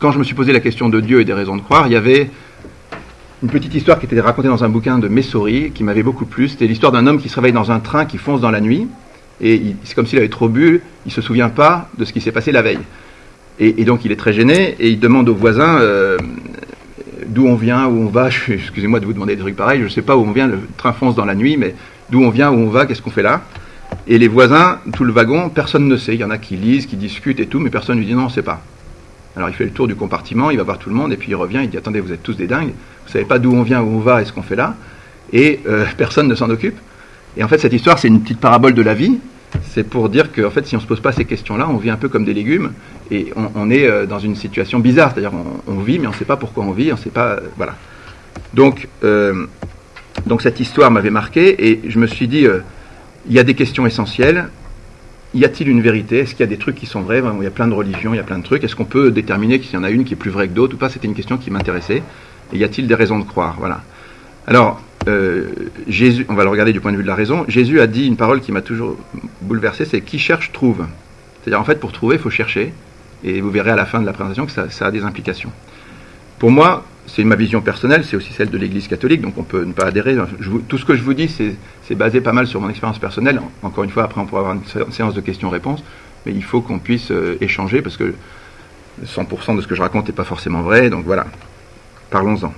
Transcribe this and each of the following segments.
quand je me suis posé la question de Dieu et des raisons de croire, il y avait une petite histoire qui était racontée dans un bouquin de Messori qui m'avait beaucoup plu. C'était l'histoire d'un homme qui se réveille dans un train qui fonce dans la nuit. Et c'est comme s'il avait trop bu, il se souvient pas de ce qui s'est passé la veille. Et, donc il est très gêné et il demande aux voisins euh, d'où on vient, où on va. Excusez-moi de vous demander des trucs pareils, je ne sais pas où on vient, le train fonce dans la nuit, mais d'où on vient, où on va, qu'est-ce qu'on fait là? Et les voisins, tout le wagon, personne ne sait. Il y en a qui lisent, qui discutent et tout, mais personne ne lui dit non, on ne sait pas. Alors il fait le tour du compartiment, il va voir tout le monde, et puis il revient, il dit attendez, vous êtes tous des dingues, vous savez pas d'où on vient, où on va et ce qu'on fait là, et euh, personne ne s'en occupe. Et en fait, cette histoire, c'est une petite parabole de la vie. C'est pour dire que fait, si on ne se pose pas ces questions-là, on vit un peu comme des légumes, et on, est euh, dans une situation bizarre. C'est-à-dire, on, vit, mais on ne sait pas pourquoi on vit, on sait pas. Euh, voilà. Donc, donc cette histoire m'avait marqué, et je me suis dit, il y a des questions essentielles, y a-t-il une vérité? Est-ce qu'il y a des trucs qui sont vrais? Il y a plein de religions, il y a plein de trucs. Est-ce qu'on peut déterminer qu'il y en a une qui est plus vraie que d'autres ou pas? C'était une question qui m'intéressait. Et y a-t-il des raisons de croire? Voilà. Alors, euh, Jésus, on va le regarder du point de vue de la raison. Jésus a dit une parole qui m'a toujours bouleversé, c'est qui cherche trouve. C'est-à-dire en fait pour trouver, il faut chercher. Et vous verrez à la fin de la présentation que ça a des implications. Pour moi, c'est ma vision personnelle, c'est aussi celle de l'Église catholique, donc on peut ne pas adhérer. tout ce que je vous dis, c'est basé pas mal sur mon expérience personnelle. Encore une fois, après, on pourra avoir une séance de questions-réponses, mais il faut qu'on puisse euh, échanger parce que 100% de ce que je raconte n'est pas forcément vrai, donc voilà. Parlons-en.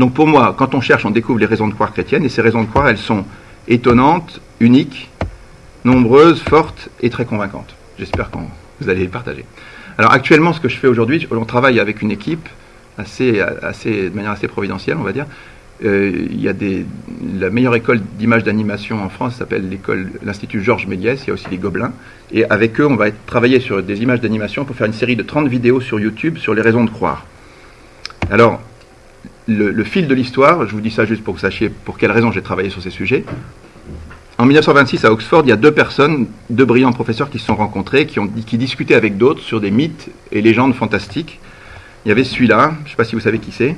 Donc pour moi, quand on cherche, on découvre les raisons de croire chrétiennes, et ces raisons de croire, elles sont étonnantes, uniques, nombreuses, fortes et très convaincantes. J'espère que vous allez les partager. Alors actuellement, ce que je fais aujourd'hui, on travaille avec une équipe assez, de manière assez providentielle, on va dire. Euh, il y a la meilleure école d'image d'animation en France s'appelle l'Institut Georges Méliès, il y a aussi les Gobelins. Et avec eux, on va travailler sur des images d'animation pour faire une série de 30 vidéos sur YouTube sur les raisons de croire. Alors, le, le fil de l'histoire, je vous dis ça juste pour que vous sachiez pour quelles raisons j'ai travaillé sur ces sujets. En 1926, à Oxford, il y a deux personnes, deux brillants professeurs qui se sont rencontrés, qui, ont, qui discutaient avec d'autres sur des mythes et légendes fantastiques. Il y avait celui-là, je ne sais pas si vous savez qui c'est.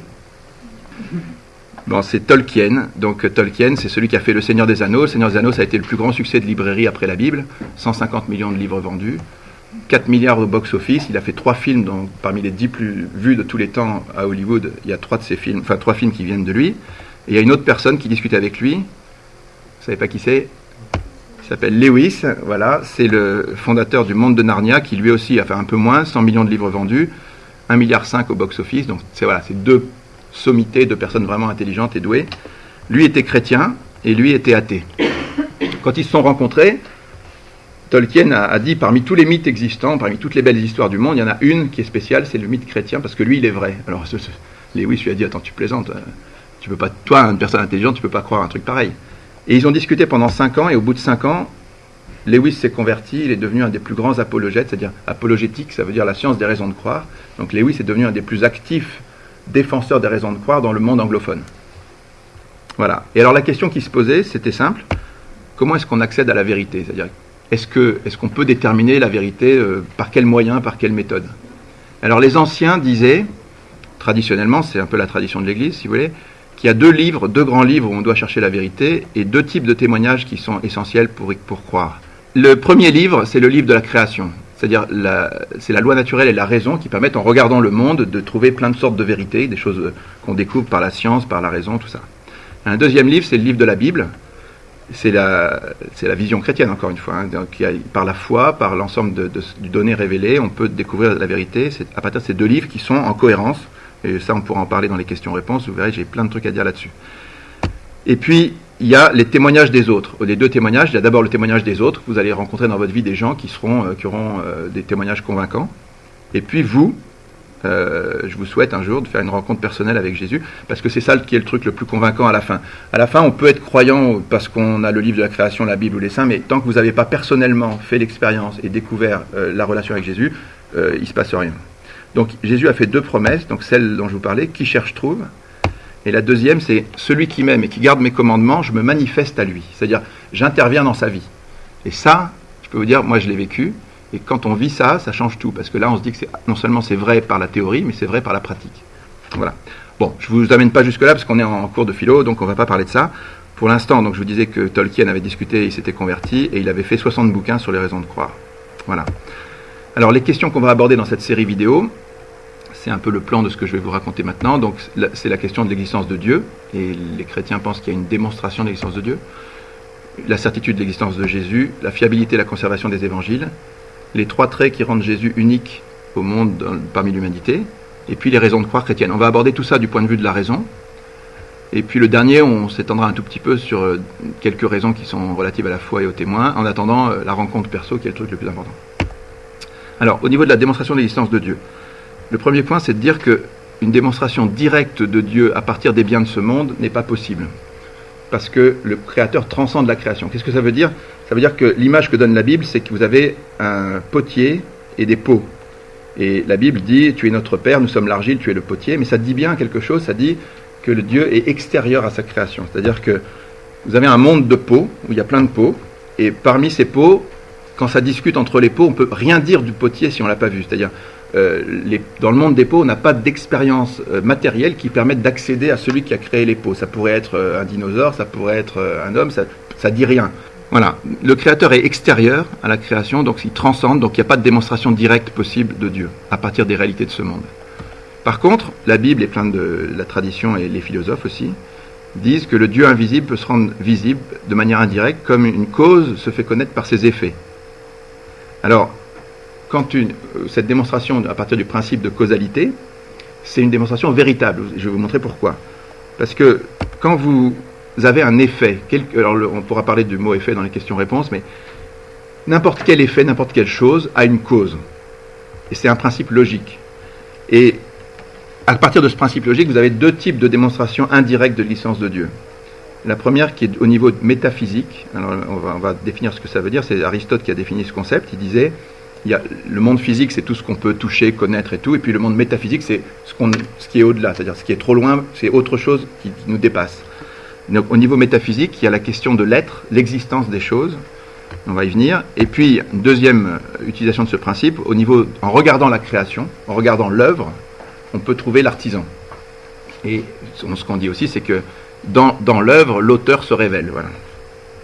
Bon, c'est Tolkien. Donc Tolkien, c'est celui qui a fait Le Seigneur des Anneaux. Le Seigneur des Anneaux, ça a été le plus grand succès de librairie après la Bible. 150 millions de livres vendus. 4 milliards au box-office. Il a fait trois films, donc parmi les 10 plus vus de tous les temps à Hollywood, il y a trois films, enfin qui viennent de lui. Et il y a une autre personne qui discutait avec lui. Vous savez pas qui c'est? Il s'appelle Lewis. Voilà, c'est le fondateur du Monde de Narnia, qui lui aussi a fait un peu moins, 100 millions de livres vendus. 1,5 milliard au box-office. Donc c'est voilà, deux sommités de personnes vraiment intelligentes et douées. Lui était chrétien et lui était athée. Quand ils se sont rencontrés, Tolkien a, dit parmi tous les mythes existants, parmi toutes les belles histoires du monde, il y en a une qui est spéciale, c'est le mythe chrétien parce que lui il est vrai. Alors Lewis lui a dit attends tu plaisantes, euh, tu peux pas, toi une personne intelligente tu peux pas croire un truc pareil. Et ils ont discuté pendant 5 ans et au bout de 5 ans, Lewis s'est converti, il est devenu un des plus grands apologètes, c'est-à-dire apologétique, ça veut dire la science des raisons de croire. Donc Lewis est devenu un des plus actifs défenseurs des raisons de croire dans le monde anglophone. Voilà. Et alors la question qui se posait, c'était simple comment est-ce qu'on accède à la vérité? C'est-à-dire, est-ce qu'on peut déterminer la vérité euh, par quel moyen, par quelle méthode Alors les anciens disaient, traditionnellement, c'est un peu la tradition de l'Église, si vous voulez, qu'il y a deux livres, deux grands livres où on doit chercher la vérité, et deux types de témoignages qui sont essentiels pour, pour croire. Le premier livre, c'est le livre de la création. C'est-à-dire, c'est la loi naturelle et la raison qui permettent, en regardant le monde, de trouver plein de sortes de vérités, des choses qu'on découvre par la science, par la raison, tout ça. Un deuxième livre, c'est le livre de la Bible. C'est la, la vision chrétienne, encore une fois. Hein. Par la foi, par l'ensemble du données révélées, on peut découvrir la vérité. C'est à partir de ces deux livres qui sont en cohérence. Et ça, on pourra en parler dans les questions-réponses. Vous verrez, j'ai plein de trucs à dire là-dessus. Et puis, il y a les témoignages des autres. Les deux témoignages, il y a d'abord le témoignage des autres. Vous allez rencontrer dans votre vie des gens qui, seront, euh, qui auront euh, des témoignages convaincants. Et puis vous, euh, je vous souhaite un jour de faire une rencontre personnelle avec Jésus, parce que c'est ça qui est le truc le plus convaincant à la fin. À la fin, on peut être croyant parce qu'on a le livre de la création, la Bible ou les saints, mais tant que vous n'avez pas personnellement fait l'expérience et découvert la relation avec Jésus, il ne se passe rien. Donc Jésus a fait deux promesses, donc celle dont je vous parlais, qui cherche trouve, et la deuxième, c'est celui qui m'aime et qui garde mes commandements, je me manifeste à lui. C'est-à-dire, j'interviens dans sa vie. Et ça, je peux vous dire, moi je l'ai vécu. Et quand on vit ça, ça change tout. Parce que là, on se dit que non seulement c'est vrai par la théorie, mais c'est vrai par la pratique. Voilà. Bon, je ne vous amène pas jusque-là parce qu'on est en cours de philo, donc on ne va pas parler de ça. Pour l'instant, je vous disais que Tolkien avait discuté, il s'était converti et il avait fait 60 bouquins sur les raisons de croire. Voilà. Alors les questions qu'on va aborder dans cette série vidéo, c'est un peu le plan de ce que je vais vous raconter maintenant. Donc c'est la question de l'existence de Dieu, et les chrétiens pensent qu'il y a une démonstration de l'existence de Dieu, la certitude de l'existence de Jésus, la fiabilité et la conservation des évangiles, les trois traits qui rendent Jésus unique au monde parmi l'humanité, et puis les raisons de croire chrétiennes. On va aborder tout ça du point de vue de la raison. Et puis le dernier, on s'étendra un tout petit peu sur euh, quelques raisons qui sont relatives à la foi et au témoin, en attendant euh, la rencontre perso qui est le truc le plus important. Alors, au niveau de la démonstration de l'existence de Dieu, le premier point, c'est de dire qu'une démonstration directe de Dieu à partir des biens de ce monde n'est pas possible. Parce que le Créateur transcende la création. Qu'est-ce que ça veut dire? Ça veut dire que l'image que donne la Bible, c'est que vous avez un potier et des pots. Et la Bible dit, tu es notre Père, nous sommes l'argile, tu es le potier, mais ça dit bien quelque chose, ça dit que le Dieu est extérieur à sa création. C'est-à-dire que vous avez un monde de pots, où il y a plein de pots, et parmi ces pots, quand ça discute entre les pots, on peut rien dire du potier si on l'a pas vu. C'est-à-dire, euh, dans le monde des pots, on n'a pas d'expérience euh, matérielle qui permette d'accéder à celui qui a créé les pots. Ça pourrait être euh, un dinosaure, ça pourrait être un homme, ça, ça dit rien. Voilà, le créateur est extérieur à la création, donc il transcende, donc il n'y a pas de démonstration directe possible de Dieu à partir des réalités de ce monde. Par contre, la Bible et plein de la tradition et les philosophes aussi disent que le Dieu invisible peut se rendre visible de manière indirecte comme une cause se fait connaître par ses effets. Alors, quand une, cette démonstration à partir du principe de causalité, c'est une démonstration véritable. Je vais vous montrer pourquoi. Parce que quand vous avez un effet, alors on pourra parler du mot effet dans les questions-réponses, mais n'importe quel effet, n'importe quelle chose a une cause. Et c'est un principe logique. Et à partir de ce principe logique, vous avez deux types de démonstrations indirectes de licence de Dieu. La première qui est au niveau métaphysique, alors on va définir ce que ça veut dire, c'est Aristote qui a défini ce concept, il disait, il y a, le monde physique c'est tout ce qu'on peut toucher, connaître et tout, et puis le monde métaphysique c'est ce, ce qui est au-delà, c'est-à-dire ce qui est trop loin, c'est autre chose qui nous dépasse. Donc, au niveau métaphysique, il y a la question de l'être, l'existence des choses, on va y venir, et puis deuxième utilisation de ce principe, au niveau, en regardant la création, en regardant l'œuvre, on peut trouver l'artisan. Et ce qu'on dit aussi, c'est que dans, dans l'œuvre, l'auteur se révèle. Voilà.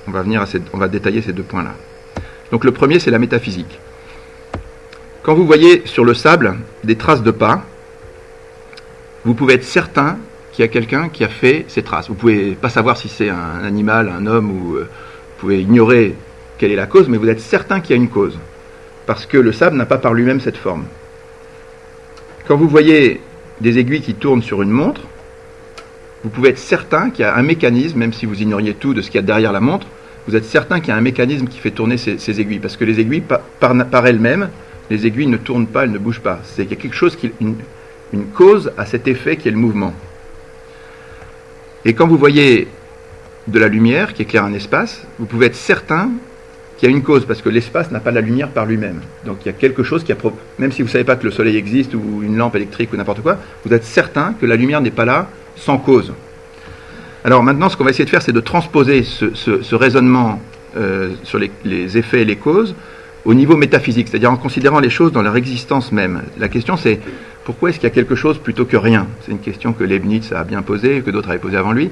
On va, venir à on va détailler ces deux points-là. Donc le premier, c'est la métaphysique. Quand vous voyez sur le sable des traces de pas, vous pouvez être certain qu'il y a quelqu'un qui a fait ces traces. Vous pouvez pas savoir si c'est un animal, un homme, ou euh, vous pouvez ignorer quelle est la cause, mais vous êtes certain qu'il y a une cause. Parce que le sable n'a pas par lui-même cette forme. Quand vous voyez des aiguilles qui tournent sur une montre, vous pouvez être certain qu'il y a un mécanisme, même si vous ignoriez tout de ce qu'il y a derrière la montre, vous êtes certain qu'il y a un mécanisme qui fait tourner ces, aiguilles. Parce que les aiguilles, par, elles-mêmes, les aiguilles ne tournent pas, elles ne bougent pas. C'est qu'il y a quelque chose qui, une, une cause à cet effet qui est le mouvement. Et quand vous voyez de la lumière qui éclaire un espace, vous pouvez être certain qu'il y a une cause, parce que l'espace n'a pas la lumière par lui-même. Donc il y a quelque chose qui a... Même si vous ne savez pas que le soleil existe, ou une lampe électrique, ou n'importe quoi, vous êtes certain que la lumière n'est pas là sans cause. Alors maintenant, ce qu'on va essayer de faire, c'est de transposer ce, raisonnement euh, sur les, effets et les causes au niveau métaphysique, c'est-à-dire en considérant les choses dans leur existence même. La question, c'est pourquoi est-ce qu'il y a quelque chose plutôt que rien? C'est une question que Leibniz a bien posée, que d'autres avaient posée avant lui.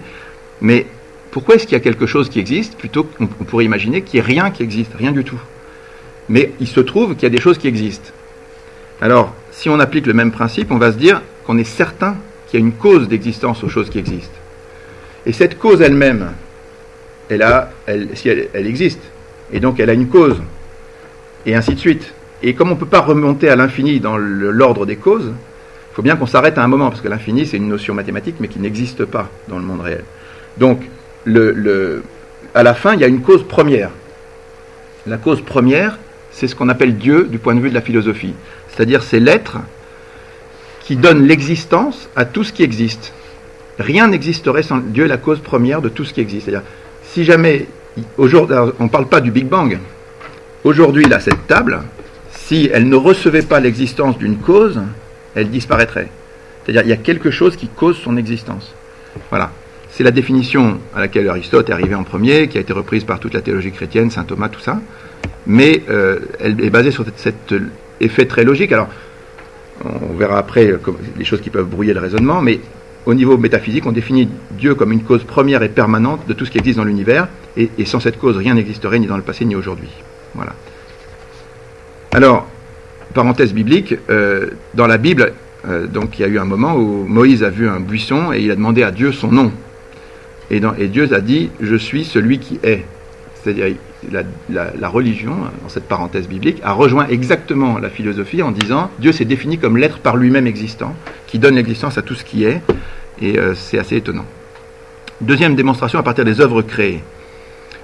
Mais pourquoi est-ce qu'il y a quelque chose qui existe plutôt qu'on pourrait imaginer qu'il n'y ait rien qui existe, rien du tout? Mais il se trouve qu'il y a des choses qui existent. Alors, si on applique le même principe, on va se dire qu'on est certain qu'il y a une cause d'existence aux choses qui existent. Et cette cause elle-même, elle, a, elle, existe, et donc elle a une cause, et ainsi de suite. Et comme on ne peut pas remonter à l'infini dans l'ordre des causes, il faut bien qu'on s'arrête à un moment, parce que l'infini, c'est une notion mathématique, mais qui n'existe pas dans le monde réel. Donc, à la fin, il y a une cause première. La cause première, c'est ce qu'on appelle Dieu du point de vue de la philosophie. C'est-à-dire, c'est l'être qui donne l'existence à tout ce qui existe. Rien n'existerait sans Dieu la cause première de tout ce qui existe. C'est-à-dire, si jamais, aujourd'hui, on ne parle pas du Big Bang, aujourd'hui, là, cette table, si elle ne recevait pas l'existence d'une cause, elle disparaîtrait. C'est-à-dire, il y a quelque chose qui cause son existence. Voilà. C'est la définition à laquelle Aristote est arrivé en premier, qui a été reprise par toute la théologie chrétienne, saint Thomas, tout ça. Mais euh, elle est basée sur cet effet très logique. Alors, on verra après les choses qui peuvent brouiller le raisonnement, mais au niveau métaphysique, on définit Dieu comme une cause première et permanente de tout ce qui existe dans l'univers, et, sans cette cause, rien n'existerait ni dans le passé ni aujourd'hui. Voilà. Alors, parenthèse biblique, euh, dans la Bible, Euh, donc il y a eu un moment où Moïse a vu un buisson et il a demandé à Dieu son nom. Et, Dieu a dit, je suis celui qui est. C'est-à-dire la, la, religion, dans cette parenthèse biblique, a rejoint exactement la philosophie en disant, Dieu s'est défini comme l'être par lui-même existant, qui donne l'existence à tout ce qui est, et euh, c'est assez étonnant. Deuxième démonstration à partir des œuvres créées.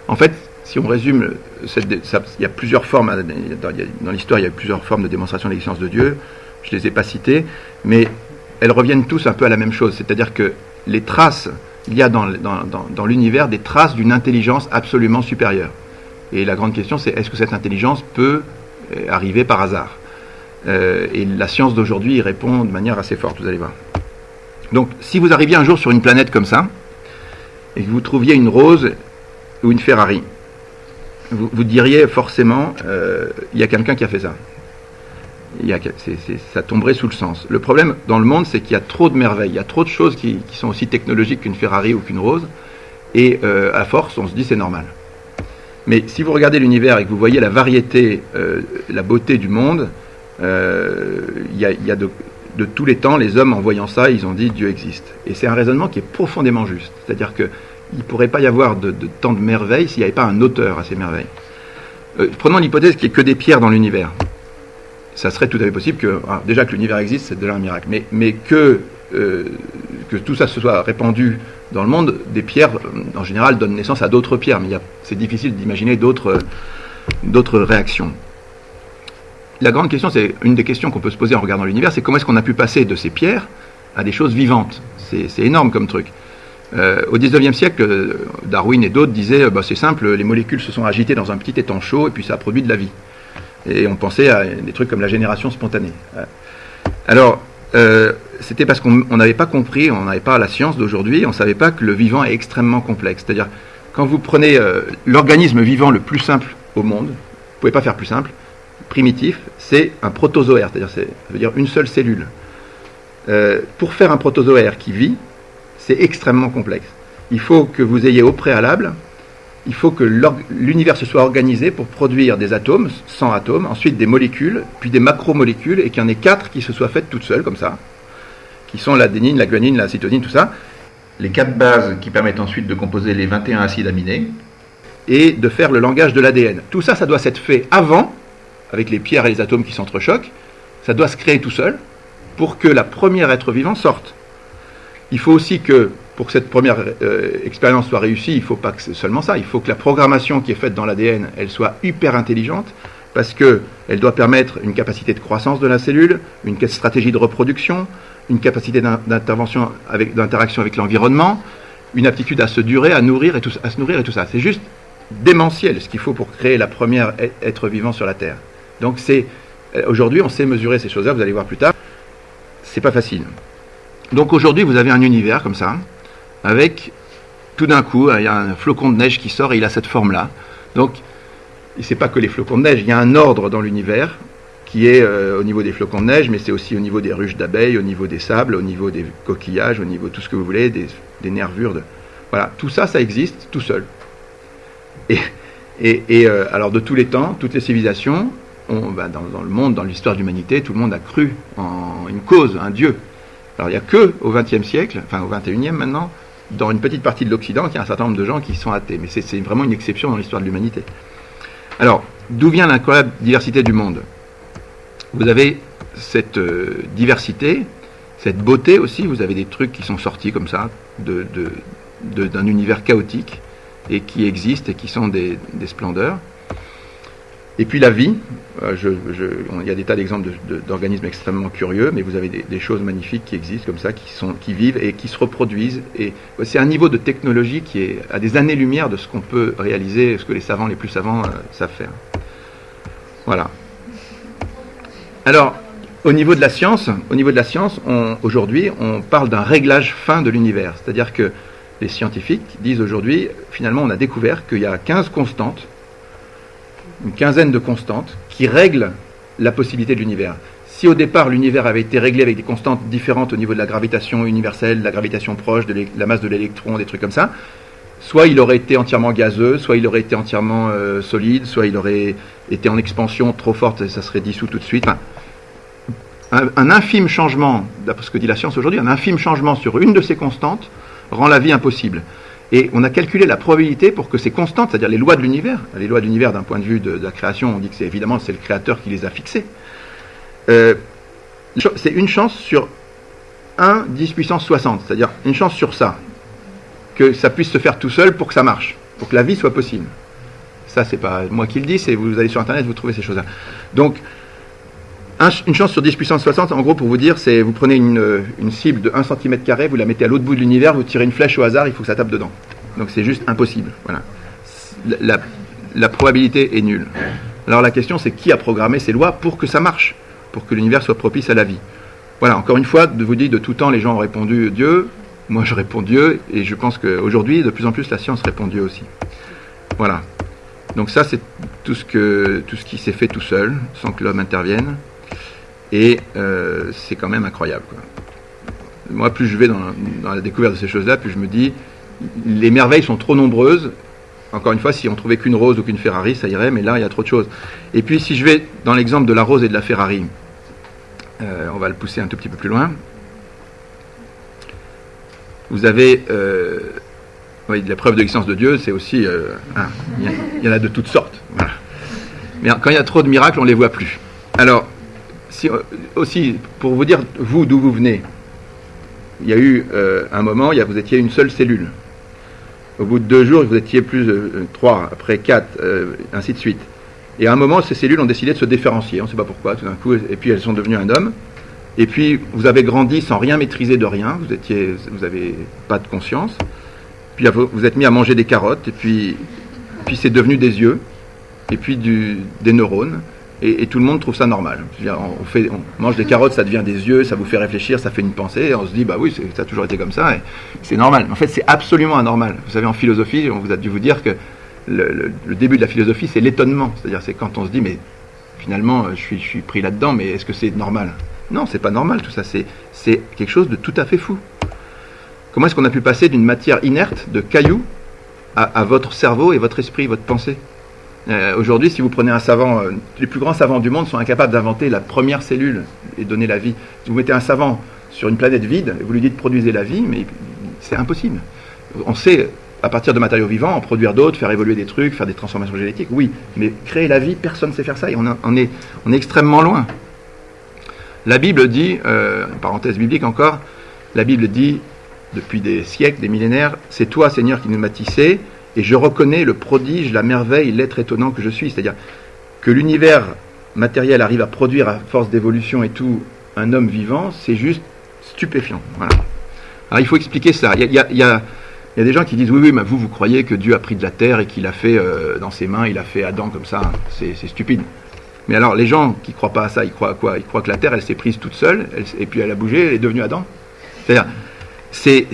En fait, si on résume, il y a plusieurs formes, dans, l'histoire, il y a plusieurs formes de démonstration de l'existence de Dieu. Je ne les ai pas citées, mais elles reviennent tous un peu à la même chose. C'est-à-dire que les traces, il y a dans, dans, l'univers des traces d'une intelligence absolument supérieure. Et la grande question, c'est est-ce que cette intelligence peut euh, arriver par hasard? Euh, Et la science d'aujourd'hui y répond de manière assez forte, vous allez voir. Donc, si vous arriviez un jour sur une planète comme ça, et que vous trouviez une rose ou une Ferrari, vous, diriez forcément, euh, il y a quelqu'un qui a fait ça. Ça tomberait sous le sens. Le problème dans le monde, c'est qu'il y a trop de merveilles, il y a trop de choses qui, sont aussi technologiques qu'une Ferrari ou qu'une rose, et euh, à force, on se dit c'est normal. Mais si vous regardez l'univers et que vous voyez la variété, euh, la beauté du monde, il y a, y a de, de, tous les temps, les hommes en voyant ça, ils ont dit Dieu existe. Et c'est un raisonnement qui est profondément juste. C'est-à-dire que il ne pourrait pas y avoir de, tant de merveilles s'il n'y avait pas un auteur à ces merveilles. Euh, prenons l'hypothèse qu'il n'y ait que des pierres dans l'univers. Ça serait tout à fait possible que, ah, déjà que l'univers existe, c'est déjà un miracle, mais, euh, que tout ça se soit répandu dans le monde, des pierres, en général, donnent naissance à d'autres pierres, mais c'est difficile d'imaginer d'autres réactions. La grande question, c'est une des questions qu'on peut se poser en regardant l'univers, c'est comment est-ce qu'on a pu passer de ces pierres à des choses vivantes? C'est énorme comme truc. Euh, au XIXe siècle, Darwin et d'autres disaient bah, c'est simple, les molécules se sont agitées dans un petit étang chaud et puis ça a produit de la vie. Et on pensait à des trucs comme la génération spontanée. Euh, alors, euh, c'était parce qu'on n'avait pas compris, on n'avait pas la science d'aujourd'hui, on ne savait pas que le vivant est extrêmement complexe. C'est-à-dire, quand vous prenez l'organisme vivant le plus simple au monde, vous ne pouvez pas faire plus simple, primitif, c'est un protozoaire, c'est-à-dire ça veut dire une seule cellule. pour faire un protozoaire qui vit, c'est extrêmement complexe. Il faut que vous ayez au préalable, il faut que l'univers se soit organisé pour produire des atomes, 100 atomes, ensuite des molécules, puis des macromolécules, et qu'il y en ait quatre qui se soient faites toutes seules, comme ça, qui sont l'adénine, la guanine, la cytosine, tout ça. Les quatre bases qui permettent ensuite de composer les 21 acides aminés, et de faire le langage de l'ADN. Tout ça, ça doit s'être fait avant, avec les pierres et les atomes qui s'entrechoquent, ça doit se créer tout seul, pour que la première être vivant sorte. Il faut aussi que, pour que cette première euh, expérience soit réussie, il ne faut pas que seulement ça, il faut que la programmation qui est faite dans l'ADN, elle soit hyper intelligente, parce qu'elle doit permettre une capacité de croissance de la cellule, une stratégie de reproduction, une capacité d'intervention avec, d'interaction avec l'environnement, une aptitude à se durer, à nourrir et à se nourrir et tout ça. C'est juste démentiel ce qu'il faut pour créer la première être vivant sur la Terre. Donc c'est euh, aujourd'hui on sait mesurer ces choses-là, vous allez voir plus tard. C'est pas facile. Donc aujourd'hui, vous avez un univers comme ça, avec tout d'un coup, il y a un flocon de neige qui sort et il a cette forme-là. Donc, ce n'est pas que les flocons de neige, il y a un ordre dans l'univers qui est euh, au niveau des flocons de neige, mais c'est aussi au niveau des ruches d'abeilles, au niveau des sables, au niveau des coquillages, au niveau de tout ce que vous voulez, des, nervures. De... Voilà, tout ça, ça existe tout seul. Et, euh, alors de tous les temps, toutes les civilisations, bah, dans, dans, le monde, dans l'histoire de l'humanité, tout le monde a cru en une cause, un Dieu. Alors il n'y a que au XXe siècle, enfin au XXIe maintenant, dans une petite partie de l'Occident, qu'il y a un certain nombre de gens qui sont athées. Mais c'est vraiment une exception dans l'histoire de l'humanité. Alors, d'où vient l'incroyable diversité du monde? Vous avez cette euh, diversité, cette beauté aussi, vous avez des trucs qui sont sortis comme ça, d'un univers chaotique, et qui existent et qui sont des splendeurs. Et puis la vie, euh, il y a des tas d'exemples d'organismes extrêmement curieux, mais vous avez des, choses magnifiques qui existent comme ça, qui, sont, qui vivent et qui se reproduisent. Et c'est un niveau de technologie qui est à des années-lumière de ce qu'on peut réaliser, ce que les savants les plus savants euh, savent faire. Voilà. Alors, au niveau de la science, au niveau de la science, aujourd'hui, on parle d'un réglage fin de l'univers. C'est-à-dire que les scientifiques disent aujourd'hui, finalement, on a découvert qu'il y a 15 constantes une quinzaine de constantes qui règlent la possibilité de l'univers. Si au départ l'univers avait été réglé avec des constantes différentes au niveau de la gravitation universelle, la gravitation proche, de la masse de l'électron, des trucs comme ça, soit il aurait été entièrement gazeux, soit il aurait été entièrement euh, solide, soit il aurait été en expansion trop forte et ça serait dissous tout de suite. un, infime changement, d'après ce que dit la science aujourd'hui, un infime changement sur une de ces constantes rend la vie impossible. Et on a calculé la probabilité pour que ces constantes, c'est-à-dire les lois de l'univers, les lois de l'univers d'un point de vue de, la création, on dit que c'est évidemment c'est le créateur qui les a fixées. Euh, c'est une chance sur 1 10 puissance 60, c'est-à-dire une chance sur ça, que ça puisse se faire tout seul pour que ça marche, pour que la vie soit possible. Ça, c'est pas moi qui le dis, c'est vous allez sur Internet, vous trouvez ces choses-là. Donc, une chance sur 10 puissance 60, en gros, pour vous dire, c'est vous prenez une, cible de 1 cm, vous la mettez à l'autre bout de l'univers, vous tirez une flèche au hasard, il faut que ça tape dedans. Donc c'est juste impossible. Voilà. La, la, probabilité est nulle. Alors la question, c'est qui a programmé ces lois pour que ça marche, pour que l'univers soit propice à la vie? Voilà, encore une fois, de vous dire, de tout temps, les gens ont répondu Dieu. Moi, je réponds Dieu, et je pense qu'aujourd'hui, de plus en plus, la science répond Dieu aussi. Voilà. Donc ça, c'est tout ce, tout ce qui s'est fait tout seul, sans que l'homme intervienne. Et euh, c'est quand même incroyable. Moi, plus je vais dans, la découverte de ces choses-là, plus je me dis, les merveilles sont trop nombreuses. Encore une fois, si on trouvait qu'une rose ou qu'une Ferrari, ça irait, mais là, il y a trop de choses. Et puis, si je vais dans l'exemple de la rose et de la Ferrari, euh, on va le pousser un tout petit peu plus loin. Vous avez euh, oui, la preuve de l'existence de Dieu, c'est aussi. Hein, il y, en a de toutes sortes. Mais quand il y a trop de miracles, on ne les voit plus. Alors, euh, aussi, pour vous dire, vous, d'où vous venez, il y a eu euh, un moment, il vous étiez une seule cellule. Au bout de deux jours, vous étiez plus euh, trois, après quatre, ainsi de suite. Et à un moment, ces cellules ont décidé de se différencier, on ne sait pas pourquoi, tout d'un coup, et puis elles sont devenues un homme. Et puis, vous avez grandi sans rien maîtriser de rien, vous n'avez pas de conscience. Puis vous êtes mis à manger des carottes, et puis, c'est devenu des yeux, et puis des neurones, et, tout le monde trouve ça normal. on, mange des carottes, ça devient des yeux, ça vous fait réfléchir, ça fait une pensée, et on se dit, bah oui, ça a toujours été comme ça, et c'est normal. En fait, c'est absolument anormal. Vous savez, en philosophie, on vous a dû vous dire que le, début de la philosophie, c'est l'étonnement. C'est-à-dire, c'est quand on se dit, mais finalement, je suis, pris là-dedans, mais est-ce que c'est normal? Non, c'est pas normal tout ça, c'est quelque chose de tout à fait fou. Comment est-ce qu'on a pu passer d'une matière inerte, de cailloux, à votre cerveau et votre esprit, votre pensée? Euh, aujourd'hui, si vous prenez un savant, euh, les plus grands savants du monde sont incapables d'inventer la première cellule et donner la vie. Si vous mettez un savant sur une planète vide, vous lui dites produisez la vie, mais c'est impossible. On sait, à partir de matériaux vivants, en produire d'autres, faire évoluer des trucs, faire des transformations génétiques, oui, mais créer la vie, personne ne sait faire ça et on, est, extrêmement loin. La Bible dit, euh, parenthèse biblique encore, la Bible dit, depuis des siècles, des millénaires, c'est toi Seigneur qui nous m'as tissé, et je reconnais le prodige, la merveille, l'être étonnant que je suis. C'est-à-dire que l'univers matériel arrive à produire à force d'évolution et tout un homme vivant, c'est juste stupéfiant. Alors il faut expliquer ça. Il y a, des gens qui disent oui, oui, mais vous, vous croyez que Dieu a pris de la terre et qu'il a fait euh, dans ses mains, il a fait Adam comme ça. C'est stupide. Mais alors, les gens qui croient pas à ça, ils croient à quoi? Ils croient que la terre, elle s'est prise toute seule, et puis elle a bougé, elle est devenue Adam. C'est-à-dire, c'est.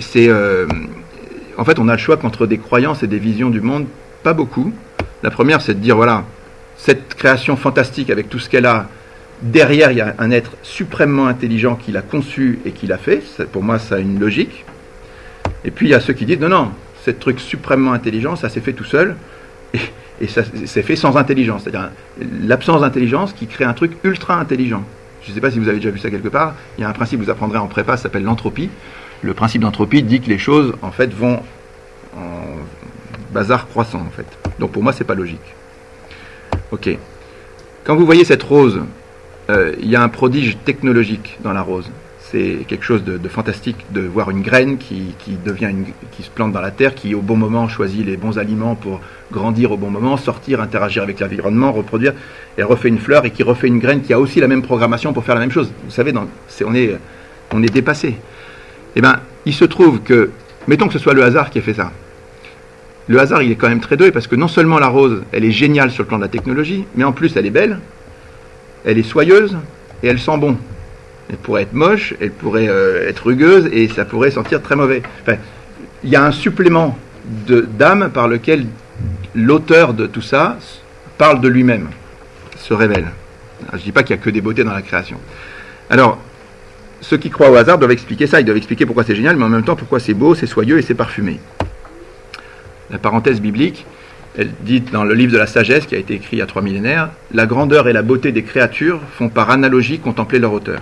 En fait, on a le choix qu'entre des croyances et des visions du monde, pas beaucoup. La première, c'est de dire, voilà, cette création fantastique avec tout ce qu'elle a, derrière, il y a un être suprêmement intelligent qui l'a conçu et qui l'a fait. Pour moi, ça a une logique. Et puis, il y a ceux qui disent, non, non, ce truc suprêmement intelligent, ça s'est fait tout seul. Et, ça s'est fait sans intelligence. C'est-à-dire l'absence d'intelligence qui crée un truc ultra intelligent. Je ne sais pas si vous avez déjà vu ça quelque part. Il y a un principe que vous apprendrez en prépa, ça s'appelle l'entropie le principe d'entropie dit que les choses en fait vont en bazar croissant en fait. Donc pour moi c'est pas logique. Ok. Quand vous voyez cette rose, euh, il y a un prodige technologique dans la rose. C'est quelque chose de, fantastique de voir une graine qui, devient qui se plante dans la terre, qui au bon moment choisit les bons aliments pour grandir au bon moment, sortir, interagir avec l'environnement, reproduire, et refait une fleur et qui refait une graine qui a aussi la même programmation pour faire la même chose. Vous savez, on, est, on est dépassé. Eh bien, il se trouve que, mettons que ce soit le hasard qui a fait ça. Le hasard, il est quand même très doué parce que non seulement la rose, elle est géniale sur le plan de la technologie, mais en plus, elle est belle, elle est soyeuse et elle sent bon. Elle pourrait être moche, elle pourrait euh, être rugueuse et ça pourrait sentir très mauvais. Enfin, il y a un supplément d'âme par lequel l'auteur de tout ça parle de lui-même, se révèle. je ne dis pas qu'il n'y a que des beautés dans la création. Alors, ceux qui croient au hasard doivent expliquer ça, ils doivent expliquer pourquoi c'est génial, mais en même temps pourquoi c'est beau, c'est soyeux et c'est parfumé. La parenthèse biblique, elle dit dans le livre de la sagesse qui a été écrit il y a trois millénaires, la grandeur et la beauté des créatures font par analogie contempler leur auteur.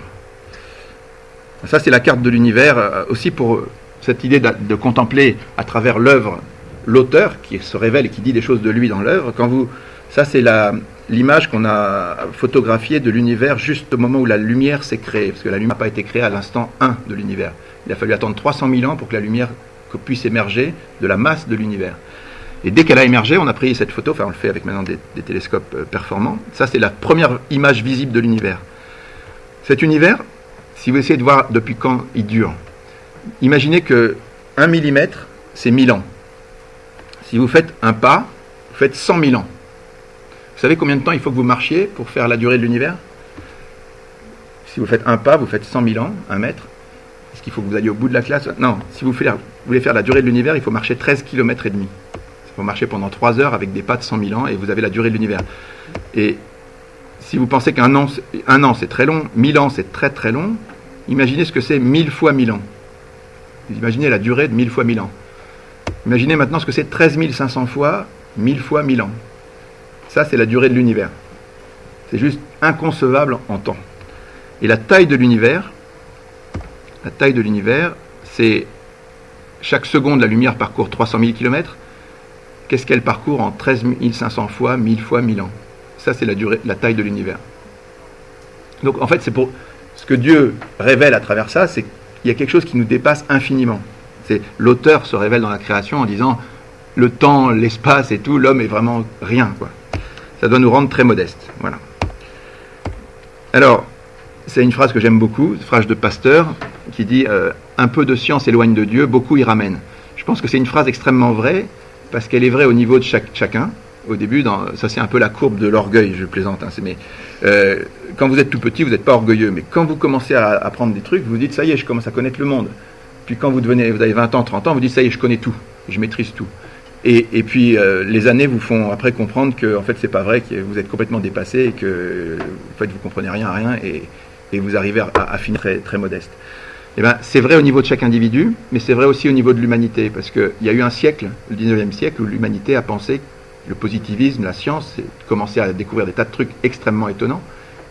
Ça, c'est la carte de l'univers, euh, aussi pour cette idée de, de contempler à travers l'œuvre l'auteur qui se révèle et qui dit des choses de lui dans l'œuvre. Quand vous, ça, c'est l'image qu'on a photographiée de l'univers juste au moment où la lumière s'est créée, parce que la lumière n'a pas été créée à l'instant 1 de l'univers. Il a fallu attendre 300 000 ans pour que la lumière puisse émerger de la masse de l'univers. Et dès qu'elle a émergé, on a pris cette photo, enfin on le fait avec maintenant des, télescopes euh, performants. Ça, c'est la première image visible de l'univers. Cet univers, si vous essayez de voir depuis quand il dure, imaginez que 1 mm, c'est 1000 ans. Si vous faites un pas, vous faites 100 000 ans. Savez combien de temps il faut que vous marchiez pour faire la durée de l'univers? Si vous faites un pas, vous faites 100 000 ans, un mètre. Est-ce qu'il faut que vous alliez au bout de la classe? Non, si vous, voulez faire la durée de l'univers, il faut marcher 13 km et demi. Il faut marcher pendant 3 heures avec des pas de 100 000 ans et vous avez la durée de l'univers. Et si vous pensez qu'un an, un an c'est très long, 1000 ans c'est très très long, imaginez ce que c'est 1000 fois 1000 ans. Imaginez la durée de 1000 fois 1000 ans. Imaginez maintenant ce que c'est 13 500 fois 1000 fois 1000 ans. Ça, c'est la durée de l'univers. C'est juste inconcevable en temps. Et la taille de l'univers, la taille de l'univers, c'est chaque seconde, la lumière parcourt 300 000 km. Qu'est-ce qu'elle parcourt en 13 500 fois, 1000 fois 1000 ans? Ça, c'est la, durée, la taille de l'univers. Donc, en fait, c'est pour ce que Dieu révèle à travers ça, c'est qu'il y a quelque chose qui nous dépasse infiniment. C'est l'auteur se révèle dans la création en disant le temps, l'espace et tout, l'homme est vraiment rien, quoi. Ça doit nous rendre très modestes. Voilà. Alors, c'est une phrase que j'aime beaucoup, une phrase de Pasteur, qui dit euh, Un peu de science éloigne de Dieu, beaucoup y ramène. Je pense que c'est une phrase extrêmement vraie, parce qu'elle est vraie au niveau de chaque, chacun. Au début, ça c'est un peu la courbe de l'orgueil, je plaisante. Hein, mais, euh, quand vous êtes tout petit, vous n'êtes pas orgueilleux, mais quand vous commencez à apprendre des trucs, vous vous dites Ça y est, je commence à connaître le monde. Puis quand vous, devenez, vous avez 20 ans, 30 ans, vous dites Ça y est, je connais tout, je maîtrise tout. Et, puis euh, les années vous font après comprendre que en fait c'est pas vrai, que vous êtes complètement dépassé et que en fait vous comprenez rien à rien et, vous arrivez à, finir très, modeste. Eh ben, c'est vrai au niveau de chaque individu, mais c'est vrai aussi au niveau de l'humanité, parce qu'il y a eu un siècle, le 19e siècle, où l'humanité a pensé le positivisme, la science, commençait à découvrir des tas de trucs extrêmement étonnants,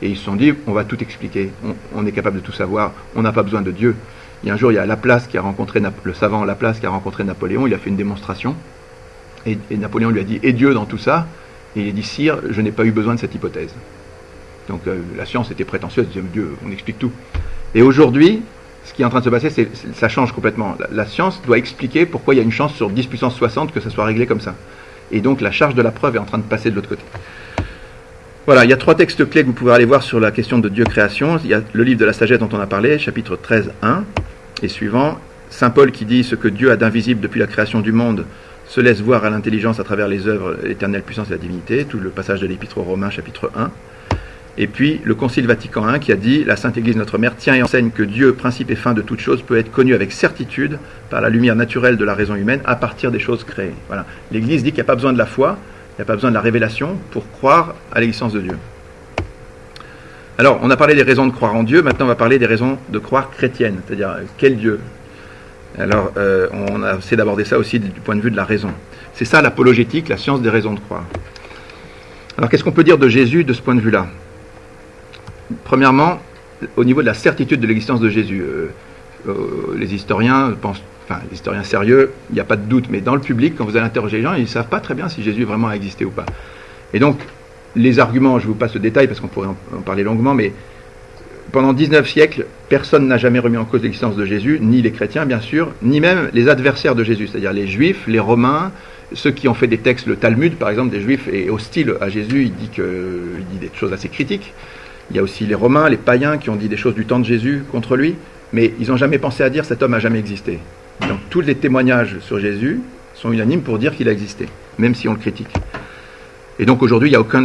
et ils se sont dit, on va tout expliquer, on, est capable de tout savoir, on n'a pas besoin de Dieu. Il y a un jour, il y a Laplace qui a rencontré, le savant Laplace qui a rencontré Napoléon, il a fait une démonstration, et, Napoléon lui a dit Et Dieu dans tout ça? Et il a dit Sire, je n'ai pas eu besoin de cette hypothèse. Donc euh, la science était prétentieuse, disait Dieu, on explique tout. Et aujourd'hui, ce qui est en train de se passer, c'est ça change complètement. La, science doit expliquer pourquoi il y a une chance sur 10 puissance 60 que ça soit réglé comme ça. Et donc la charge de la preuve est en train de passer de l'autre côté. Voilà, il y a trois textes clés que vous pouvez aller voir sur la question de Dieu création. Il y a le livre de la sagesse dont on a parlé, chapitre 13, 1 et suivant. Saint Paul qui dit ce que Dieu a d'invisible depuis la création du monde se laisse voir à l'intelligence à travers les œuvres, l'éternelle puissance et la divinité, tout le passage de l'Épître aux Romains, chapitre 1. Et puis le Concile Vatican I qui a dit La Sainte Église, notre Mère, tient et enseigne que Dieu, principe et fin de toute chose, peut être connu avec certitude par la lumière naturelle de la raison humaine à partir des choses créées. Voilà. L'Église dit qu'il n'y a pas besoin de la foi, il n'y a pas besoin de la révélation pour croire à l'existence de Dieu. Alors, on a parlé des raisons de croire en Dieu, maintenant on va parler des raisons de croire chrétienne, c'est-à-dire quel Dieu? Alors, euh, on a essayé d'aborder ça aussi du point de vue de la raison. C'est ça l'apologétique, la science des raisons de croire. Alors, qu'est-ce qu'on peut dire de Jésus de ce point de vue-là? Premièrement, au niveau de la certitude de l'existence de Jésus, euh, euh, les historiens pensent, enfin, les historiens sérieux, il n'y a pas de doute, mais dans le public, quand vous allez interroger les gens, ils ne savent pas très bien si Jésus vraiment a existé ou pas. Et donc, les arguments, je vous passe le détail parce qu'on pourrait en parler longuement, mais pendant 19 siècles, personne n'a jamais remis en cause l'existence de Jésus, ni les chrétiens bien sûr, ni même les adversaires de Jésus, c'est-à-dire les juifs, les romains, ceux qui ont fait des textes, le Talmud par exemple, des juifs est hostile à Jésus, il dit, il dit des choses assez critiques. Il y a aussi les romains, les païens qui ont dit des choses du temps de Jésus contre lui, mais ils n'ont jamais pensé à dire cet homme n'a jamais existé. Donc tous les témoignages sur Jésus sont unanimes pour dire qu'il a existé, même si on le critique. Et donc aujourd'hui, il n'y a aucun...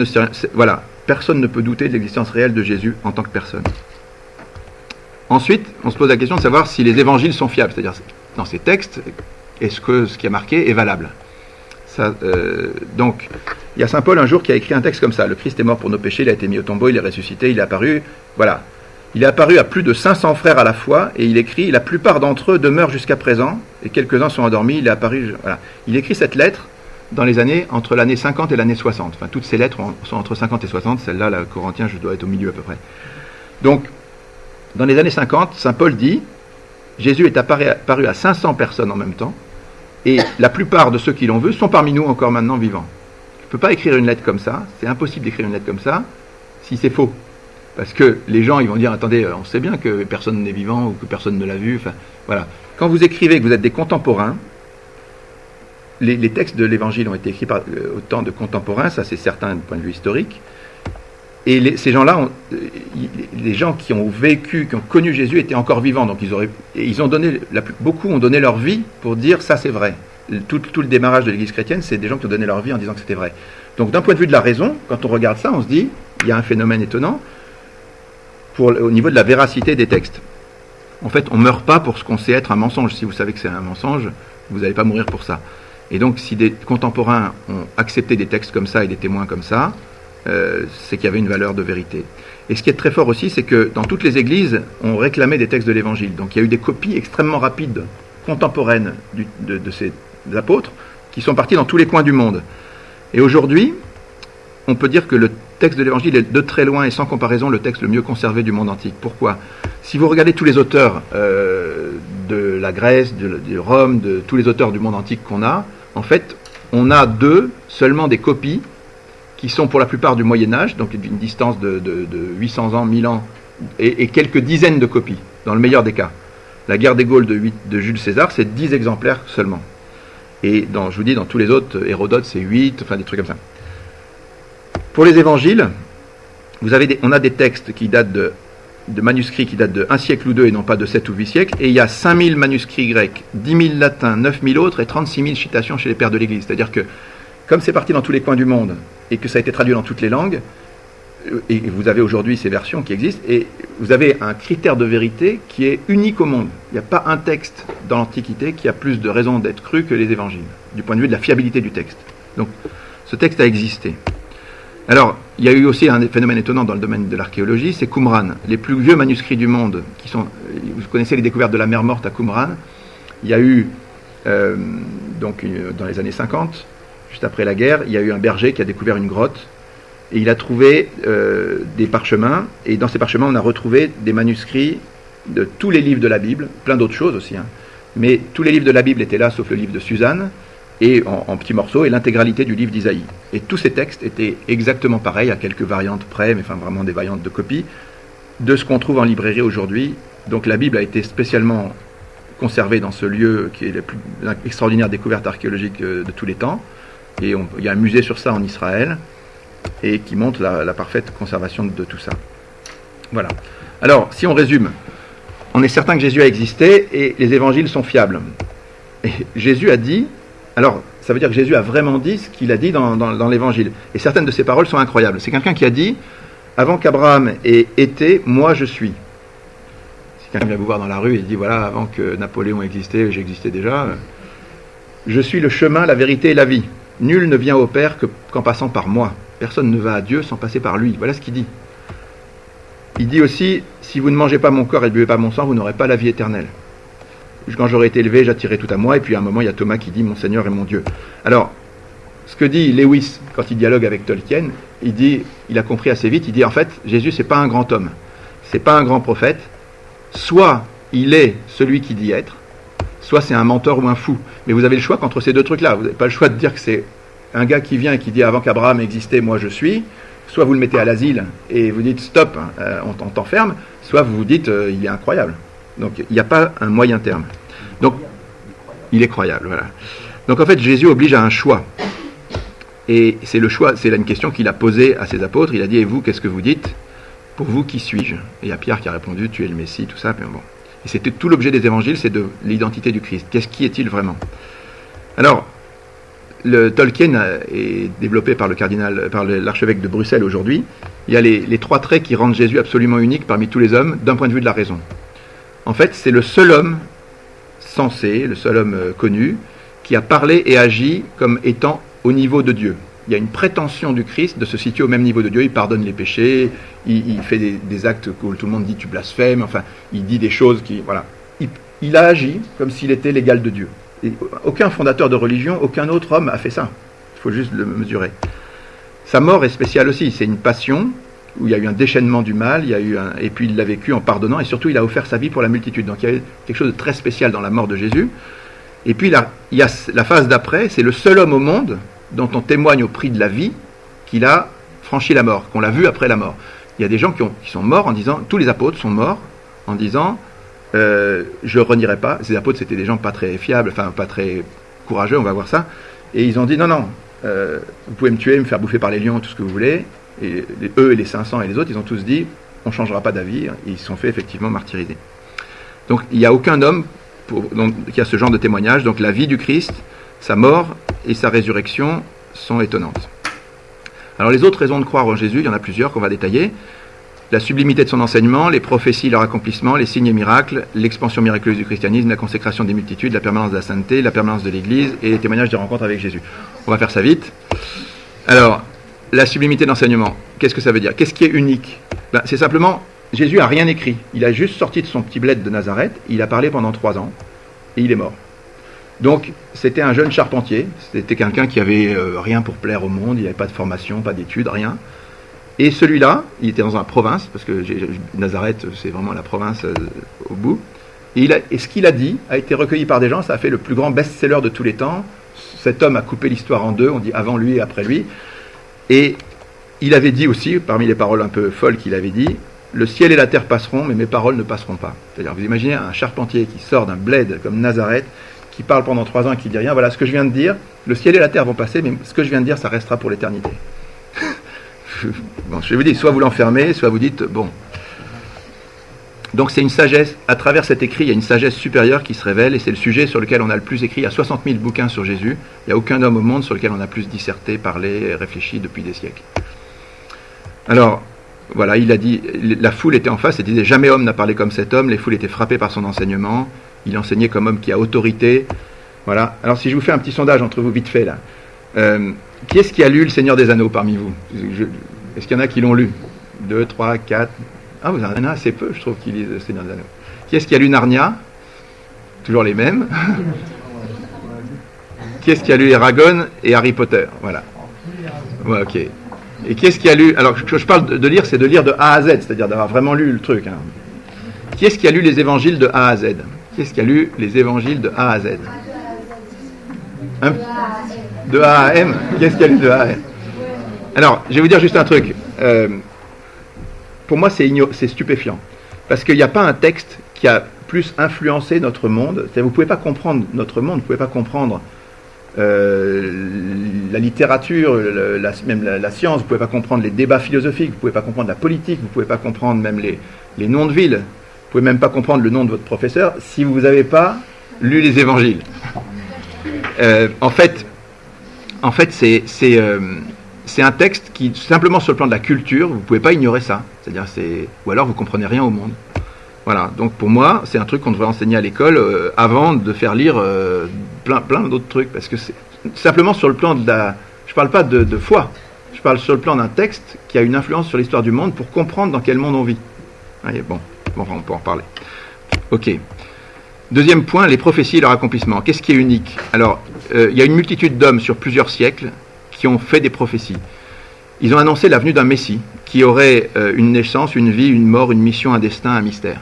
Voilà, personne ne peut douter de l'existence réelle de Jésus en tant que personne. Ensuite, on se pose la question de savoir si les évangiles sont fiables, c'est-à-dire dans ces textes, est-ce que ce qui est marqué est valable? Euh, Donc, il y a Saint Paul un jour qui a écrit un texte comme ça Le Christ est mort pour nos péchés, il a été mis au tombeau, il est ressuscité, il est apparu. Voilà. Il est apparu à plus de 500 frères à la fois et il écrit La plupart d'entre eux demeurent jusqu'à présent et quelques-uns sont endormis. Il est apparu. Voilà. Il écrit cette lettre dans les années entre l'année 50 et l'année 60. Enfin, toutes ces lettres sont entre 50 et 60. Celle-là, la Corinthien, je dois être au milieu à peu près. Donc, Dans les années 50, Saint Paul dit Jésus est apparu à 500 personnes en même temps, et la plupart de ceux qui l'ont vu sont parmi nous encore maintenant vivants. Je ne peux pas écrire une lettre comme ça, c'est impossible d'écrire une lettre comme ça si c'est faux. Parce que les gens, ils vont dire, attendez, on sait bien que personne n'est vivant ou que personne ne l'a vu. Enfin, voilà. Quand vous écrivez que vous êtes des contemporains, les, textes de l'Évangile ont été écrits par euh, autant de contemporains, ça c'est certain du point de vue historique. Et ces gens-là, euh, les gens qui ont vécu, qui ont connu Jésus, étaient encore vivants. Donc ils, ont donné, beaucoup ont donné leur vie pour dire ça c'est vrai. Tout, le démarrage de l'Église chrétienne, c'est des gens qui ont donné leur vie en disant que c'était vrai. Donc d'un point de vue de la raison, quand on regarde ça, on se dit, il y a un phénomène étonnant au niveau de la véracité des textes. En fait, on ne meurt pas pour ce qu'on sait être un mensonge. Si vous savez que c'est un mensonge, vous n'allez pas mourir pour ça. Et donc, si des contemporains ont accepté des textes comme ça et des témoins comme ça, euh, c'est qu'il y avait une valeur de vérité. Et ce qui est très fort aussi, c'est que dans toutes les églises, on réclamait des textes de l'Évangile. Donc il y a eu des copies extrêmement rapides, contemporaines de, ces apôtres, qui sont partis dans tous les coins du monde. Et aujourd'hui, on peut dire que le texte de l'Évangile est de très loin et sans comparaison le texte le mieux conservé du monde antique. Pourquoi? Si vous regardez tous les auteurs euh, de la Grèce, de, Rome, de tous les auteurs du monde antique qu'on a, en fait, on a deux, seulement des copies, qui sont pour la plupart du Moyen Âge, donc d'une distance de, 800 ans, 1000 ans, et, quelques dizaines de copies, dans le meilleur des cas. La guerre des Gaules de, Jules César, c'est 10 exemplaires seulement. Et dans, je vous dis, dans tous les autres, Hérodote, c'est 8, enfin des trucs comme ça. Pour les évangiles, on a des textes qui datent de, de, manuscrits qui datent de 1 siècle ou deux et non pas de 7 ou 8 siècles, et il y a 5000 manuscrits grecs, 10 000 latins, 9000 autres et 36 000 citations chez les pères de l'Église. C'est-à-dire que, comme c'est parti dans tous les coins du monde et que ça a été traduit dans toutes les langues, euh, et vous avez aujourd'hui ces versions qui existent, et vous avez un critère de vérité qui est unique au monde. Il n'y a pas un texte dans l'Antiquité qui a plus de raisons d'être cru que les évangiles, du point de vue de la fiabilité du texte. Donc, ce texte a existé. Alors, il y a eu aussi un phénomène étonnant dans le domaine de l'archéologie, c'est Qumran. Les plus vieux manuscrits du monde, qui sont, vous connaissez les découvertes de la mer morte à Qumran, il y a eu, euh, donc dans les années 50, juste après la guerre, il y a eu un berger qui a découvert une grotte, et il a trouvé euh, des parchemins, et dans ces parchemins, on a retrouvé des manuscrits de tous les livres de la Bible, plein d'autres choses aussi, hein. mais tous les livres de la Bible étaient là, sauf le livre de Suzanne, et en, petits morceaux, et l'intégralité du livre d'Isaïe. Et tous ces textes étaient exactement pareils, à quelques variantes près, mais enfin vraiment des variantes de copie, de ce qu'on trouve en librairie aujourd'hui. Donc la Bible a été spécialement conservée dans ce lieu qui est la plus extraordinaire découverte archéologique euh, de tous les temps. Et il y a un musée sur ça en Israël, et qui montre la, parfaite conservation de tout ça. Voilà. Alors, si on résume, on est certain que Jésus a existé et les évangiles sont fiables. Et Jésus a dit, alors, ça veut dire que Jésus a vraiment dit ce qu'il a dit dans, l'évangile. Et certaines de ses paroles sont incroyables. C'est quelqu'un qui a dit Avant qu'Abraham ait été, moi je suis. Si quelqu'un vient vous voir dans la rue et dit Voilà, avant que Napoléon existait, j'existais déjà. Je suis le chemin, la vérité et la vie. Nul ne vient au Père qu'en passant par moi. Personne ne va à Dieu sans passer par lui. Voilà ce qu'il dit. Il dit aussi Si vous ne mangez pas mon corps et ne buvez pas mon sang, vous n'aurez pas la vie éternelle quand j'aurai été élevé, j'attirerai tout à moi. Et puis à un moment, il y a Thomas qui dit Mon Seigneur et mon Dieu. Alors, ce que dit Lewis quand il dialogue avec Tolkien, il dit, il a compris assez vite, il dit en fait, Jésus c'est pas un grand homme, c'est pas un grand prophète. Soit il est celui qui dit être, soit c'est un menteur ou un fou. Mais vous avez le choix qu'entre ces deux trucs-là. Vous n'avez pas le choix de dire que c'est un gars qui vient et qui dit avant qu'Abraham existait, moi je suis. Soit vous le mettez à l'asile et vous dites stop, euh, on t'enferme. Soit vous vous dites euh, il est incroyable. Donc il n'y a pas un moyen terme. Donc il est croyable. Donc en fait, Jésus oblige à un choix. Et c'est le choix, c'est là une question qu'il a posée à ses apôtres. Il a dit Et vous, qu'est-ce que vous dites Pour vous, qui suis-je? Et il y a Pierre qui a répondu Tu es le Messie, tout ça. Mais bon. Et c'était tout l'objet des évangiles, c'est de l'identité du Christ. Qu'est-ce qui est-il vraiment? Alors, le Tolkien est développé par le cardinal, par l'archevêque de Bruxelles aujourd'hui. Il y a les trois traits qui rendent Jésus absolument unique parmi tous les hommes d'un point de vue de la raison. En fait, c'est le seul homme sensé, le seul homme euh, connu, qui a parlé et agi comme étant au niveau de Dieu. Il y a une prétention du Christ de se situer au même niveau de Dieu. Il pardonne les péchés, il, fait des, actes où tout le monde dit tu blasphèmes, enfin, il dit des choses qui. Voilà. Il, a agi comme s'il était l'égal de Dieu. Et aucun fondateur de religion, aucun autre homme a fait ça. Il faut juste le mesurer. Sa mort est spéciale aussi. C'est une passion où il y a eu un déchaînement du mal, il y a eu un, et puis il l'a vécu en pardonnant, et surtout il a offert sa vie pour la multitude. Donc il y a quelque chose de très spécial dans la mort de Jésus. Et puis là, il y a la phase d'après, c'est le seul homme au monde dont on témoigne au prix de la vie qu'il a franchi la mort, qu'on l'a vu après la mort. Il y a des gens qui, ont, sont morts en disant, tous les apôtres sont morts en disant, euh, je renierai pas. Ces apôtres, c'était des gens pas très fiables, enfin pas très courageux, on va voir ça. Et ils ont dit, non, non, euh, vous pouvez me tuer, me faire bouffer par les lions, tout ce que vous voulez. Et eux et les 500 et les autres, ils ont tous dit, on ne changera pas d'avis. Et ils se sont fait effectivement martyriser. Donc il n'y a aucun homme qui a ce genre de témoignage. Donc la vie du Christ, sa mort et sa résurrection sont étonnantes. Alors les autres raisons de croire en Jésus, il y en a plusieurs qu'on va détailler. La sublimité de son enseignement, les prophéties, leur accomplissement, les signes et miracles, l'expansion miraculeuse du christianisme, la consécration des multitudes, la permanence de la sainteté, la permanence de l'Église et les témoignages des rencontres avec Jésus. On va faire ça vite. Alors, la sublimité d'enseignement, qu'est-ce que ça veut dire Qu'est-ce qui est unique ben, C'est simplement, Jésus a rien écrit. Il a juste sorti de son petit bled de Nazareth, il a parlé pendant trois ans, et il est mort. Donc, c'était un jeune charpentier, c'était quelqu'un qui avait euh, rien pour plaire au monde, il n'avait pas de formation, pas d'études, rien. Et celui-là, il était dans une province, parce que Nazareth, c'est vraiment la province euh, au bout. Et, et ce qu'il a dit a été recueilli par des gens, ça a fait le plus grand best-seller de tous les temps. Cet homme a coupé l'histoire en deux, on dit avant lui et après lui. Et il avait dit aussi, parmi les paroles un peu folles qu'il avait dit, le ciel et la terre passeront, mais mes paroles ne passeront pas. C'est-à-dire, vous imaginez un charpentier qui sort d'un bled comme Nazareth, qui parle pendant trois ans et qui dit rien. Voilà ce que je viens de dire. Le ciel et la terre vont passer, mais ce que je viens de dire, ça restera pour l'éternité. bon, je vous dis, soit vous l'enfermez, soit vous dites, bon. Donc c'est une sagesse, à travers cet écrit, il y a une sagesse supérieure qui se révèle, et c'est le sujet sur lequel on a le plus écrit. Il y a 60 000 bouquins sur Jésus, il n'y a aucun homme au monde sur lequel on a plus disserté, parlé, réfléchi depuis des siècles. Alors, voilà, il a dit, la foule était en face et disait, jamais homme n'a parlé comme cet homme, les foules étaient frappées par son enseignement, il enseignait comme homme qui a autorité. Voilà. Alors si je vous fais un petit sondage entre vous vite fait là, euh, qui est-ce qui a lu Le Seigneur des Anneaux parmi vous? Est-ce qu'il y en a qui l'ont lu? Deux, trois, quatre Ah, vous en avez assez peu, je trouve, qui lisent Le Seigneur des Anneaux. Qui est-ce qui a lu Narnia? Toujours les mêmes. qui est-ce qui a lu Eragon et Harry Potter? Voilà. Ok. Et qui est-ce qui a lu Alors, je, je parle de, lire, c'est de lire de A à Z, c'est-à-dire d'avoir vraiment lu le truc. Hein. Qui est-ce qui a lu les évangiles de A à Z? Qui est-ce qui a lu les évangiles de A à Z? De A à M? Qu'est-ce a lu de A à M? Alors, je vais vous dire juste un truc. Euh, pour moi, c'est stupéfiant. Parce qu'il n'y a pas un texte qui a plus influencé notre monde. Vous ne pouvez pas comprendre notre monde, vous ne pouvez pas comprendre euh, la littérature, même la, science, vous ne pouvez pas comprendre les débats philosophiques, vous ne pouvez pas comprendre la politique, vous ne pouvez pas comprendre même les, noms de villes, vous ne pouvez même pas comprendre le nom de votre professeur si vous n'avez pas lu les évangiles. Euh, en fait, en fait, euh, c'est un texte qui, simplement sur le plan de la culture, vous ne pouvez pas ignorer ça. C'est-à-dire, c'est ou alors vous comprenez rien au monde. Voilà. Donc pour moi, c'est un truc qu'on devrait enseigner à l'école euh, avant de faire lire euh, plein, plein d'autres trucs, parce que c'est simplement sur le plan de la. Je parle pas de, foi. Je parle sur le plan d'un texte qui a une influence sur l'histoire du monde pour comprendre dans quel monde on vit. bon, bon, on peut en parler. Ok. Deuxième point, les prophéties et leur accomplissement. Qu'est-ce qui est unique? Alors, euh, il y a une multitude d'hommes sur plusieurs siècles qui ont fait des prophéties. Ils ont annoncé la venue d'un Messie qui aurait euh, une naissance, une vie, une mort, une mission, un destin, un mystère.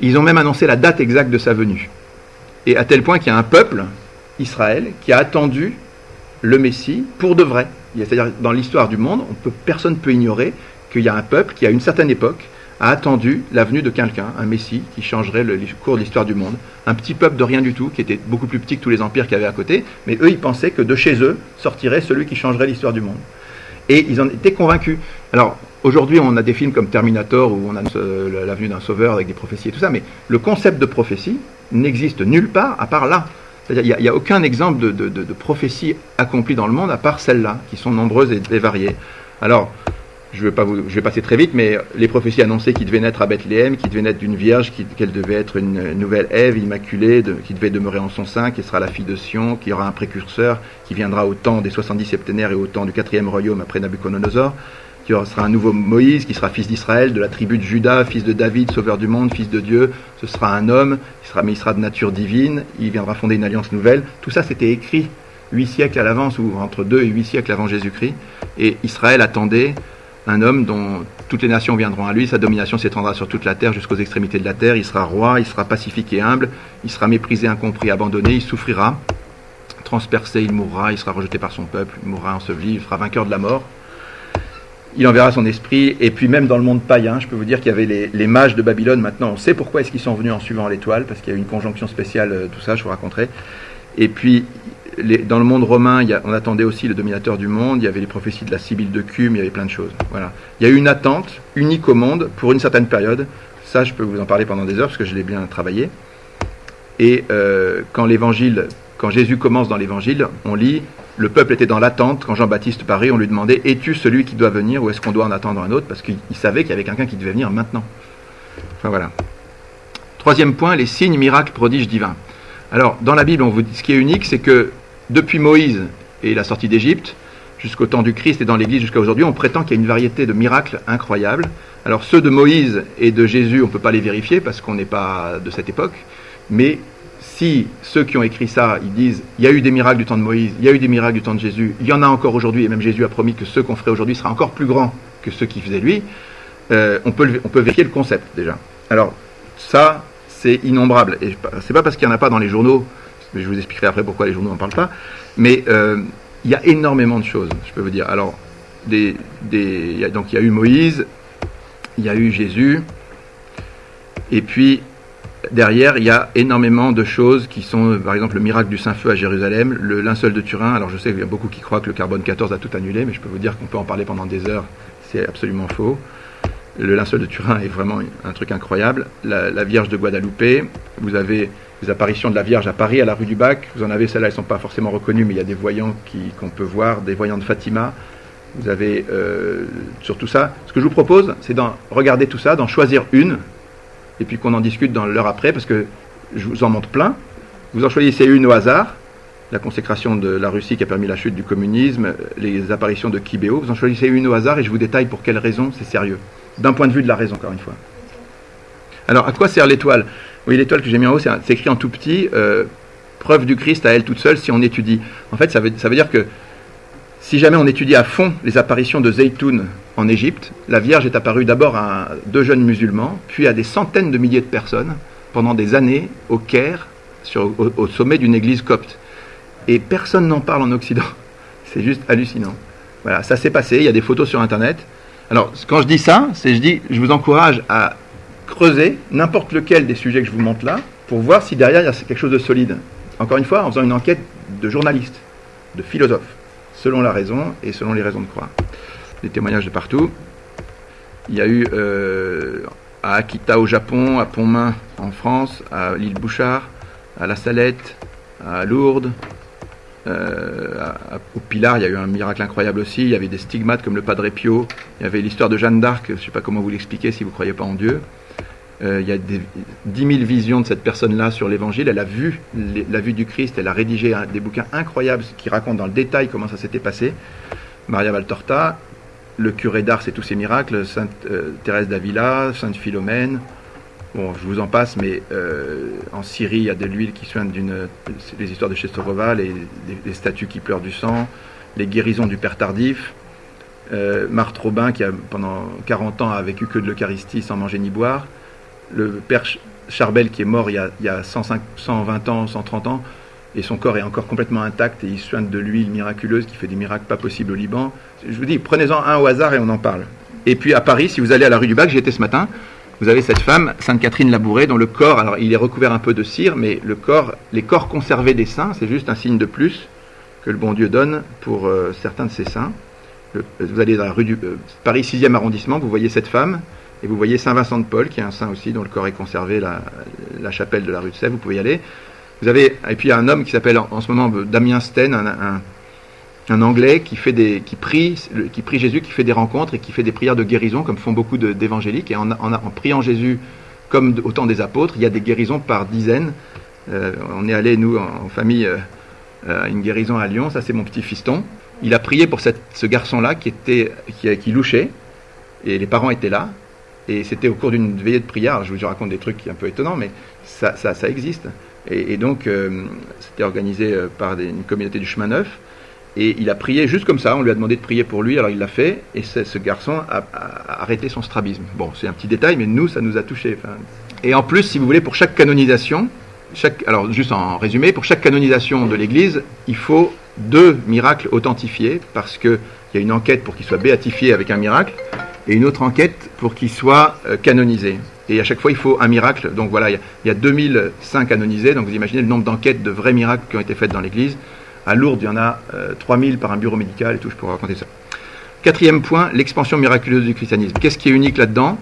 Ils ont même annoncé la date exacte de sa venue. Et à tel point qu'il y a un peuple, Israël, qui a attendu le Messie pour de vrai. C'est-à-dire, dans l'histoire du monde, personne ne peut ignorer qu'il y a un peuple qui, à une certaine époque, a attendu la venue de quelqu'un, un Messie, qui changerait le cours de l'histoire du monde. Un petit peuple de rien du tout, qui était beaucoup plus petit que tous les empires qu'il y avait à côté, mais eux, ils pensaient que de chez eux sortirait celui qui changerait l'histoire du monde. Et ils en étaient convaincus. Alors, aujourd'hui, on a des films comme Terminator, où on a euh, la venue d'un sauveur avec des prophéties et tout ça, mais le concept de prophétie n'existe nulle part à part là. C'est-à-dire, il n'y a, aucun exemple de, de, prophétie accomplie dans le monde à part celles-là, qui sont nombreuses et variées. Alors, je vais, pas vais passer très vite, mais les prophéties annonçaient qu'il devait naître à Bethléem, qu'il devait naître d'une vierge, qu'elle devait être une nouvelle Ève immaculée, qui devait demeurer en son sein, qui sera la fille de Sion, qui aura un précurseur, qui viendra au temps des 70 septénaires et au temps du quatrième royaume après Nabucodonosor, qui sera un nouveau Moïse, qui sera fils d'Israël, de la tribu de Judas, fils de David, sauveur du monde, fils de Dieu. Ce sera un homme, il sera, mais il sera de nature divine, il viendra fonder une alliance nouvelle. Tout ça, c'était écrit huit siècles à l'avance, ou entre deux et huit siècles avant Jésus-Christ. Et Israël attendait un homme dont toutes les nations viendront à lui, sa domination s'étendra sur toute la terre jusqu'aux extrémités de la terre, il sera roi, il sera pacifique et humble, il sera méprisé, incompris, abandonné, il souffrira, transpercé, il mourra, il sera rejeté par son peuple, il mourra enseveli, il sera vainqueur de la mort. Il enverra son esprit, et puis même dans le monde païen, je peux vous dire qu'il y avait les, mages de Babylone, maintenant on sait pourquoi est-ce qu'ils sont venus en suivant l'étoile, parce qu'il y a une conjonction spéciale, euh, tout ça, je vous raconterai. Et puis dans le monde romain, on attendait aussi le dominateur du monde, il y avait les prophéties de la Sibylle de Cume, il y avait plein de choses. Voilà. Il y a eu une attente unique au monde pour une certaine période. Ça, je peux vous en parler pendant des heures parce que je l'ai bien travaillé. Et euh, quand l'évangile, quand Jésus commence dans l'évangile, on lit le peuple était dans l'attente. Quand Jean-Baptiste parut, on lui demandait Es-tu celui qui doit venir ou est-ce qu'on doit en attendre un autre? Parce qu'il savait qu'il y avait quelqu'un qui devait venir maintenant. Enfin voilà. Troisième point les signes, miracles, prodiges divins. Alors, dans la Bible, ce qui est unique, c'est que depuis Moïse et la sortie d'Égypte, jusqu'au temps du Christ et dans l'Église jusqu'à aujourd'hui, on prétend qu'il y a une variété de miracles incroyables. Alors ceux de Moïse et de Jésus, on ne peut pas les vérifier parce qu'on n'est pas de cette époque, mais si ceux qui ont écrit ça, ils disent il y a eu des miracles du temps de Moïse, il y a eu des miracles du temps de Jésus, il y en a encore aujourd'hui, et même Jésus a promis que ceux qu'on ferait aujourd'hui sera encore plus grand que ceux qui faisaient lui, euh, on, peut, on peut vérifier le concept déjà. Alors ça, c'est innombrable. Et c'est pas parce qu'il n'y en a pas dans les journaux, je vous expliquerai après pourquoi les journaux n'en parlent pas, mais euh, il y a énormément de choses, je peux vous dire. Alors, des, donc il y a eu Moïse, il y a eu Jésus, et puis derrière, il y a énormément de choses qui sont, par exemple, le miracle du Saint-Feu à Jérusalem, le linceul de Turin. Alors, je sais qu'il y a beaucoup qui croient que le carbone 14 a tout annulé, mais je peux vous dire qu'on peut en parler pendant des heures. C'est absolument faux. Le linceul de Turin est vraiment un truc incroyable. La, la Vierge de Guadalupe, vous avez les apparitions de la Vierge à Paris, à la rue du Bac. Vous en avez celles-là, elles ne sont pas forcément reconnues, mais il y a des voyants qu'on peut voir, des voyants de Fatima. Vous avez euh, sur tout ça. Ce que je vous propose, c'est d'en regarder tout ça, d'en choisir une, et puis qu'on en discute dans l'heure après, parce que je vous en montre plein. Vous en choisissez une au hasard, la consécration de la Russie qui a permis la chute du communisme, les apparitions de Kibéo. Vous en choisissez une au hasard et je vous détaille pour quelles raisons c'est sérieux. D'un point de vue de la raison, encore une fois. Alors, à quoi sert l'étoile? Oui, l'étoile que j'ai mis en haut, c'est écrit en tout petit, euh, preuve du Christ à elle toute seule si on étudie. En fait, ça veut, dire que si jamais on étudie à fond les apparitions de Zeytoun en Égypte, la Vierge est apparue d'abord à deux jeunes musulmans, puis à des centaines de milliers de personnes pendant des années au Caire, au, au sommet d'une église copte. Et personne n'en parle en Occident. C'est juste hallucinant. Voilà, ça s'est passé, il y a des photos sur Internet. Alors, quand je dis ça, c'est je dis, je vous encourage à creuser n'importe lequel des sujets que je vous montre là pour voir si derrière il y a quelque chose de solide. Encore une fois, en faisant une enquête de journaliste, de philosophe, selon la raison et selon les raisons de croire. Des témoignages de partout. Il y a eu euh, à Akita au Japon, à Pontmain en France, à l'île Bouchard, à La Salette, à Lourdes, euh, au Pilar, il y a eu un miracle incroyable aussi. Il y avait des stigmates comme le Padre Pio. Il y avait l'histoire de Jeanne d'Arc. Je ne sais pas comment vous l'expliquer si vous ne croyez pas en Dieu. Euh, il y a des, 10 000 visions de cette personne-là sur l'Évangile. Elle a vu la vue du Christ. Elle a rédigé des bouquins incroyables qui racontent dans le détail comment ça s'était passé. Maria Valtorta, le curé d'Ars et tous ses miracles, Sainte euh, Thérèse d'Avila, Sainte Philomène, Bon, je vous en passe, mais euh, en Syrie, il y a de l'huile qui soigne les histoires de Chesterova, les, statues qui pleurent du sang, les guérisons du Père Tardif. Euh, Marthe Robin, qui pendant 40 ans a vécu que de l'Eucharistie sans manger ni boire. Le Père Charbel, qui est mort il y a, il y a 105, 120 ans, 130 ans, et son corps est encore complètement intact, et il soigne de l'huile miraculeuse qui fait des miracles pas possibles au Liban. Je vous dis, prenez-en un au hasard et on en parle. Et puis à Paris, si vous allez à la rue du Bac, j'y étais ce matin, vous avez cette femme, Sainte Catherine Labourée, dont le corps, alors il est recouvert un peu de cire, mais le corps, les corps conservés des saints, c'est juste un signe de plus que le bon Dieu donne pour euh, certains de ses saints. Vous allez dans la rue du euh, Paris 6e arrondissement, vous voyez cette femme, et vous voyez Saint Vincent de Paul, qui est un saint aussi, dont le corps est conservé, la, chapelle de la rue de Sèvres, vous pouvez y aller. Vous avez, et puis il y a un homme qui s'appelle en, ce moment Damien Sten, un, un Anglais qui fait des, qui prie, qui prie Jésus, qui fait des rencontres et qui fait des prières de guérison, comme font beaucoup d'évangéliques. Et en, en, priant Jésus, comme au temps des apôtres, il y a des guérisons par dizaines. Euh, on est allé nous en, famille euh, une guérison à Lyon. Ça, c'est mon petit fiston. Il a prié pour ce garçon-là qui, qui, louchait, et les parents étaient là. Et c'était au cours d'une veillée de prière. Je vous raconte des trucs un peu étonnants, mais ça, ça, existe. Et, donc, euh, c'était organisé par des, une communauté du chemin neuf. Et il a prié juste comme ça, on lui a demandé de prier pour lui, alors il l'a fait, et ce garçon a, arrêté son strabisme. Bon, c'est un petit détail, mais nous, ça nous a touché. Et en plus, si vous voulez, pour chaque canonisation, chaque, alors juste en résumé, pour chaque canonisation de l'Église, il faut deux miracles authentifiés, parce qu'il y a une enquête pour qu'il soit béatifié avec un miracle, et une autre enquête pour qu'il soit euh, canonisé. Et à chaque fois, il faut un miracle. Donc voilà, il y a, 2005 canonisés, donc vous imaginez le nombre d'enquêtes de vrais miracles qui ont été faites dans l'Église. À Lourdes, il y en a 3000 euh, par un bureau médical et tout, je pourrais raconter ça. Quatrième point, l'expansion miraculeuse du christianisme. Qu'est-ce qui est unique là-dedans?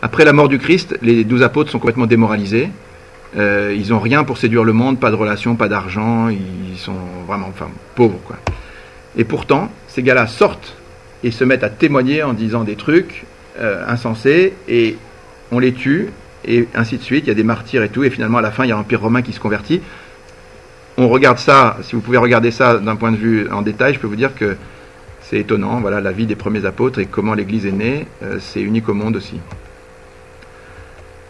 Après la mort du Christ, les douze apôtres sont complètement démoralisés. Euh, ils n'ont rien pour séduire le monde, pas de relation, pas d'argent, ils sont vraiment enfin, pauvres. Quoi. Et pourtant, ces gars-là sortent et se mettent à témoigner en disant des trucs euh, insensés, et on les tue, et ainsi de suite. Il y a des martyrs et tout, et finalement, à la fin, il y a l'Empire romain qui se convertit on regarde ça, si vous pouvez regarder ça d'un point de vue en détail, je peux vous dire que c'est étonnant. Voilà la vie des premiers apôtres et comment l'Église est née. Euh, c'est unique au monde aussi.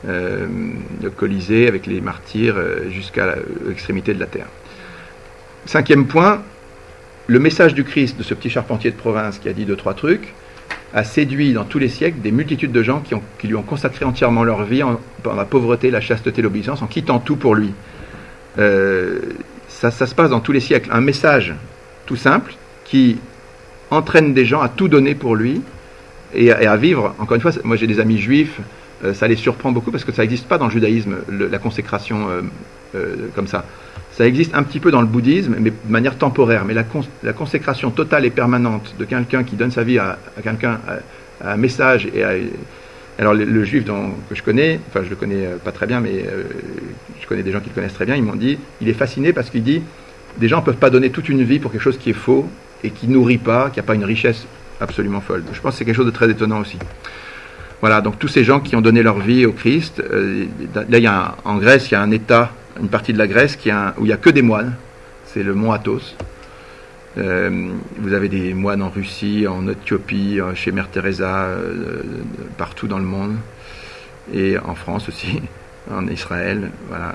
Euh, le Colisée avec les martyrs euh, jusqu'à l'extrémité de la terre. Cinquième point, le message du Christ de ce petit charpentier de province qui a dit deux trois trucs a séduit dans tous les siècles des multitudes de gens qui, lui ont consacré entièrement leur vie en, la pauvreté, la chasteté, l'obéissance, en quittant tout pour lui. Ça, se passe dans tous les siècles. Un message tout simple qui entraîne des gens à tout donner pour lui et à, vivre. Encore une fois, moi j'ai des amis juifs, euh, ça les surprend beaucoup parce que ça n'existe pas dans le judaïsme, la consécration euh, euh, comme ça. Ça existe un petit peu dans le bouddhisme, mais de manière temporaire. Mais la, consécration totale et permanente de quelqu'un qui donne sa vie à, quelqu'un, à, un message et à, alors le, juif que je connais, enfin je le connais pas très bien, mais je connais des gens qui le connaissent très bien, ils m'ont dit, il est fasciné parce qu'il dit, des gens ne peuvent pas donner toute une vie pour quelque chose qui est faux et qui nourrit pas, qui n'a pas une richesse absolument folle. Je pense que c'est quelque chose de très étonnant aussi. Voilà, donc tous ces gens qui ont donné leur vie au Christ, euh, là il y a en Grèce, il y a un État, une partie de la Grèce qui a où il n'y a que des moines, c'est le mont Athos. Euh, vous avez des moines en Russie, en Éthiopie, euh, chez Mère Teresa, partout dans le monde, et en France aussi en Israël. Voilà.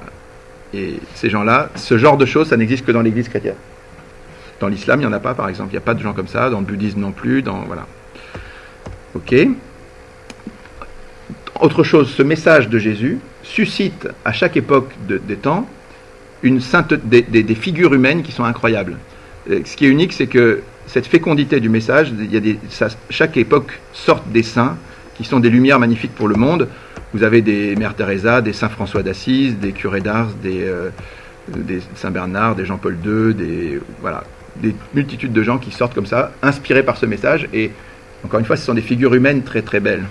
Et ces gens-là, ce genre de choses, ça n'existe que dans l'Église chrétienne. Dans l'islam, il n'y en a pas, par exemple. Il n'y a pas de gens comme ça. Dans le bouddhisme non plus. Dans, voilà. Ok. Autre chose, ce message de Jésus suscite à chaque époque des temps une sainte, des, figures humaines qui sont incroyables. ce qui est unique, c'est que cette fécondité du message, chaque époque sort des saints qui sont des lumières magnifiques pour le monde. Vous avez des Mères Teresa, des Saint François d'Assise, des curés d'Ars, des, euh, Saint Bernard, des Jean-Paul II, des voilà, des multitudes de gens qui sortent comme ça, inspirés par ce message. Et encore une fois, ce sont des figures humaines très très belles.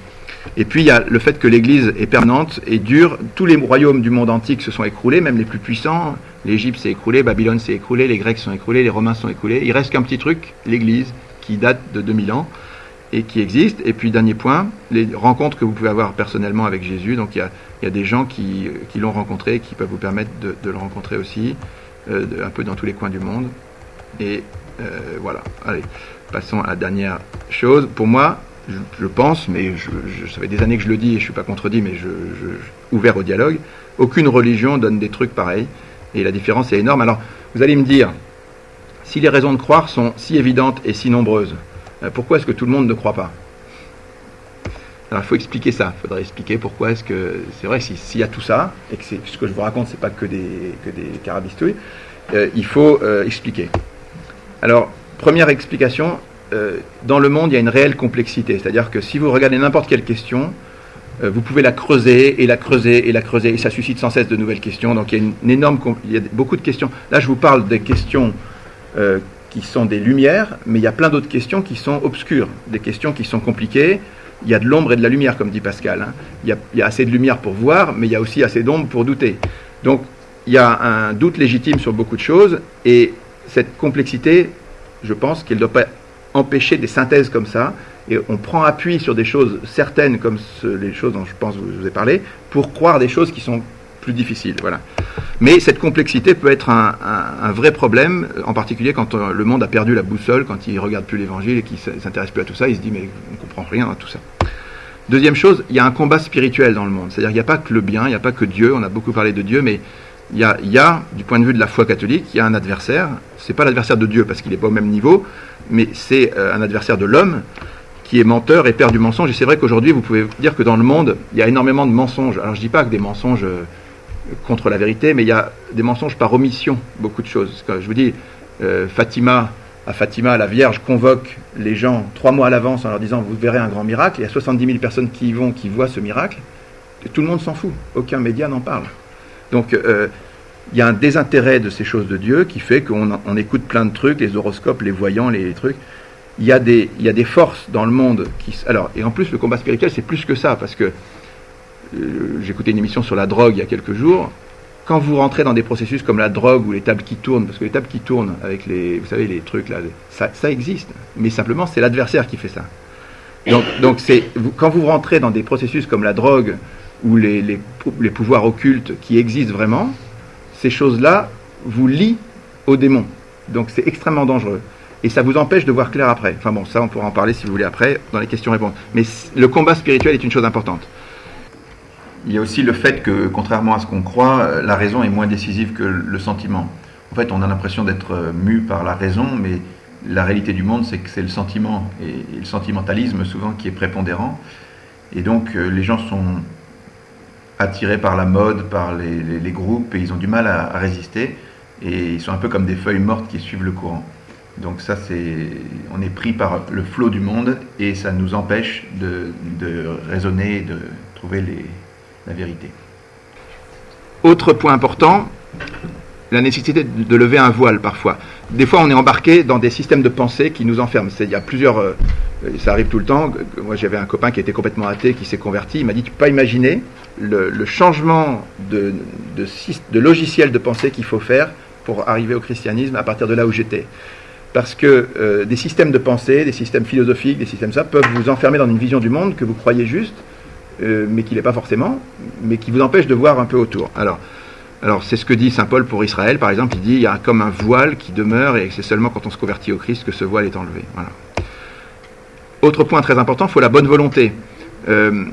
Et puis il y a le fait que l'Église est permanente et dure. Tous les royaumes du monde antique se sont écroulés, même les plus puissants. L'Égypte s'est écroulée, Babylone s'est écroulée, les Grecs sont écroulés, les Romains sont écroulés. Il reste qu'un petit truc, l'Église, qui date de 2000 ans et qui existent. Et puis, dernier point, les rencontres que vous pouvez avoir personnellement avec Jésus. Donc, il y a, des gens qui, l'ont rencontré, qui peuvent vous permettre de, de le rencontrer aussi, euh, un peu dans tous les coins du monde. Et euh, voilà. Allez, passons à la dernière chose. Pour moi, je, pense, mais je, je, ça fait des années que je le dis et je ne suis pas contredit, mais je, ouvert au dialogue, aucune religion donne des trucs pareils. Et la différence est énorme. Alors, vous allez me dire, si les raisons de croire sont si évidentes et si nombreuses, euh, pourquoi est-ce que tout le monde ne croit pas? Alors il faut expliquer ça, il faudrait expliquer pourquoi est-ce que c'est vrai s'il y a tout ça et que ce que je vous raconte c'est pas que des que des carabistouilles, euh, il faut euh, expliquer. Alors première explication, dans le monde il y a une réelle complexité, c'est-à-dire que si vous regardez n'importe quelle question, vous pouvez la creuser et la creuser et la creuser et ça suscite sans cesse de nouvelles questions. Donc il y a une, énorme, il y a beaucoup de questions. Là je vous parle des questions qui sont des lumières, mais il y a plein d'autres questions qui sont obscures, des questions qui sont compliquées. Il y a de l'ombre et de la lumière, comme dit Pascal. Hein. Il, y a, assez de lumière pour voir, mais il y a aussi assez d'ombre pour douter. Donc il y a un doute légitime sur beaucoup de choses, et cette complexité, je pense qu'elle ne doit pas empêcher des synthèses comme ça, et on prend appui sur des choses certaines, comme les choses dont je pense que je vous ai parlé, pour croire des choses qui sont plus difficile. Voilà. Mais cette complexité peut être un, vrai problème, en particulier quand euh, le monde a perdu la boussole, quand il regarde plus l'évangile et qu'il s'intéresse plus à tout ça, il se dit mais on ne comprend rien à tout ça. Deuxième chose, il y a un combat spirituel dans le monde. C'est-à-dire qu'il n'y a pas que le bien, il n'y a pas que Dieu, on a beaucoup parlé de Dieu, mais il y a, il y a, du point de vue de la foi catholique, il y a un adversaire. C'est pas l'adversaire de Dieu parce qu'il n'est pas au même niveau, mais c'est euh, un adversaire de l'homme qui est menteur et père du mensonge. Et c'est vrai qu'aujourd'hui, vous pouvez dire que dans le monde, il y a énormément de mensonges. Alors je dis pas que des mensonges euh, contre la vérité, mais il y a des mensonges par omission, beaucoup de choses. Je vous dis, euh, Fatima, à Fatima, la Vierge convoque les gens trois mois à l'avance en leur disant vous verrez un grand miracle. Il y a 70 000 personnes qui y vont, qui voient ce miracle. Tout le monde s'en fout. Aucun média n'en parle. Donc il y a un désintérêt de ces choses de Dieu qui fait qu'on on écoute plein de trucs, les horoscopes, les voyants, les, trucs. Il y, a des, forces dans le monde qui. Alors, et en plus, le combat spirituel, c'est plus que ça, parce que euh, écouté une émission sur la drogue il y a quelques jours. Quand vous rentrez dans des processus comme la drogue ou les tables qui tournent, parce que les tables qui tournent avec les, vous savez, les trucs là, ça, existe. Mais simplement, c'est l'adversaire qui fait ça. Donc, quand vous rentrez dans des processus comme la drogue ou les pouvoirs occultes qui existent vraiment, ces choses-là vous lient au démon. Donc c'est extrêmement dangereux. Et ça vous empêche de voir clair après. Enfin bon, ça on pourra en parler si vous voulez après dans les questions-réponses. Mais le combat spirituel est une chose importante. Il y a aussi le fait que, contrairement à ce qu'on croit, euh, la raison est moins décisive que le sentiment. En fait, on a l'impression d'être euh, mu par la raison, mais la réalité du monde, c'est que c'est le sentiment et, le sentimentalisme souvent qui est prépondérant. Et donc, euh, les gens sont attirés par la mode, par les, groupes, et ils ont du mal à, résister. Et ils sont un peu comme des feuilles mortes qui suivent le courant. Donc ça, c'est, on est pris par le flot du monde et ça nous empêche de, de raisonner, de trouver les, la vérité. Autre point important, la nécessité de lever un voile parfois. Des fois, on est embarqué dans des systèmes de pensée qui nous enferment. Il y a plusieurs, euh, ça arrive tout le temps. Moi, j'avais un copain qui était complètement athée, qui s'est converti. Il m'a dit Tu peux pas imaginer le, changement de, logiciel de pensée qu'il faut faire pour arriver au christianisme à partir de là où j'étais. Parce que euh, des systèmes de pensée, des systèmes philosophiques, des systèmes ça, peuvent vous enfermer dans une vision du monde que vous croyez juste, euh, mais qui n'est pas forcément, mais qui vous empêche de voir un peu autour. Alors, alors c'est ce que dit Saint Paul pour Israël, par exemple, il dit il y a comme un voile qui demeure et c'est seulement quand on se convertit au Christ que ce voile est enlevé. Voilà. Autre point très important, il faut la bonne volonté. Euh,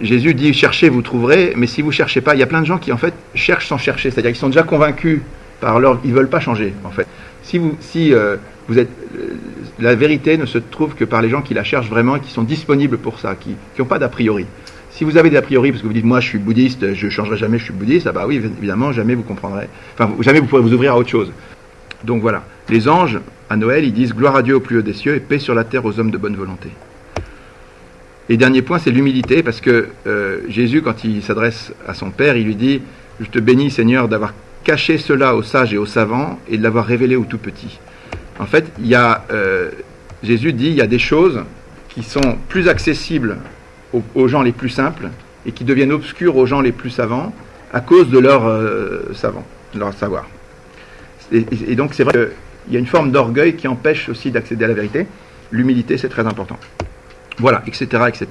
Jésus dit cherchez, vous trouverez, mais si vous cherchez pas, il y a plein de gens qui en fait cherchent sans chercher, c'est-à-dire qu'ils sont déjà convaincus par leur, ils veulent pas changer en fait. Si vous, si euh, vous êtes, euh, la vérité ne se trouve que par les gens qui la cherchent vraiment et qui sont disponibles pour ça, qui n'ont pas d'a priori. Si vous avez des a priori, parce que vous dites moi je suis bouddhiste, je changerai jamais, je suis bouddhiste, ah bah oui, évidemment, jamais vous comprendrez, enfin jamais vous pourrez vous ouvrir à autre chose. Donc voilà, les anges, à Noël, ils disent gloire à Dieu au plus haut des cieux et paix sur la terre aux hommes de bonne volonté. Et dernier point, c'est l'humilité, parce que euh, Jésus, quand il s'adresse à son Père, il lui dit, je te bénis Seigneur d'avoir caché cela aux sages et aux savants et de l'avoir révélé aux tout petits. En fait, il y a, euh, Jésus dit, il y a des choses qui sont plus accessibles aux, gens les plus simples et qui deviennent obscures aux gens les plus savants à cause de leur euh, savant, de leur savoir. Et, et donc c'est vrai qu'il y a une forme d'orgueil qui empêche aussi d'accéder à la vérité. L'humilité, c'est très important. Voilà, etc., etc.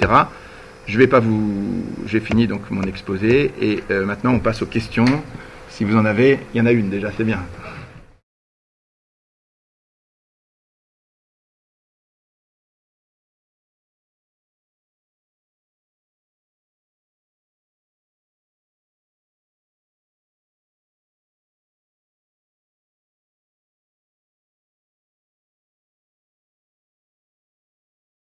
Je vais pas vous, j'ai fini donc mon exposé et euh, maintenant on passe aux questions. Si vous en avez, il y en a une déjà, c'est bien.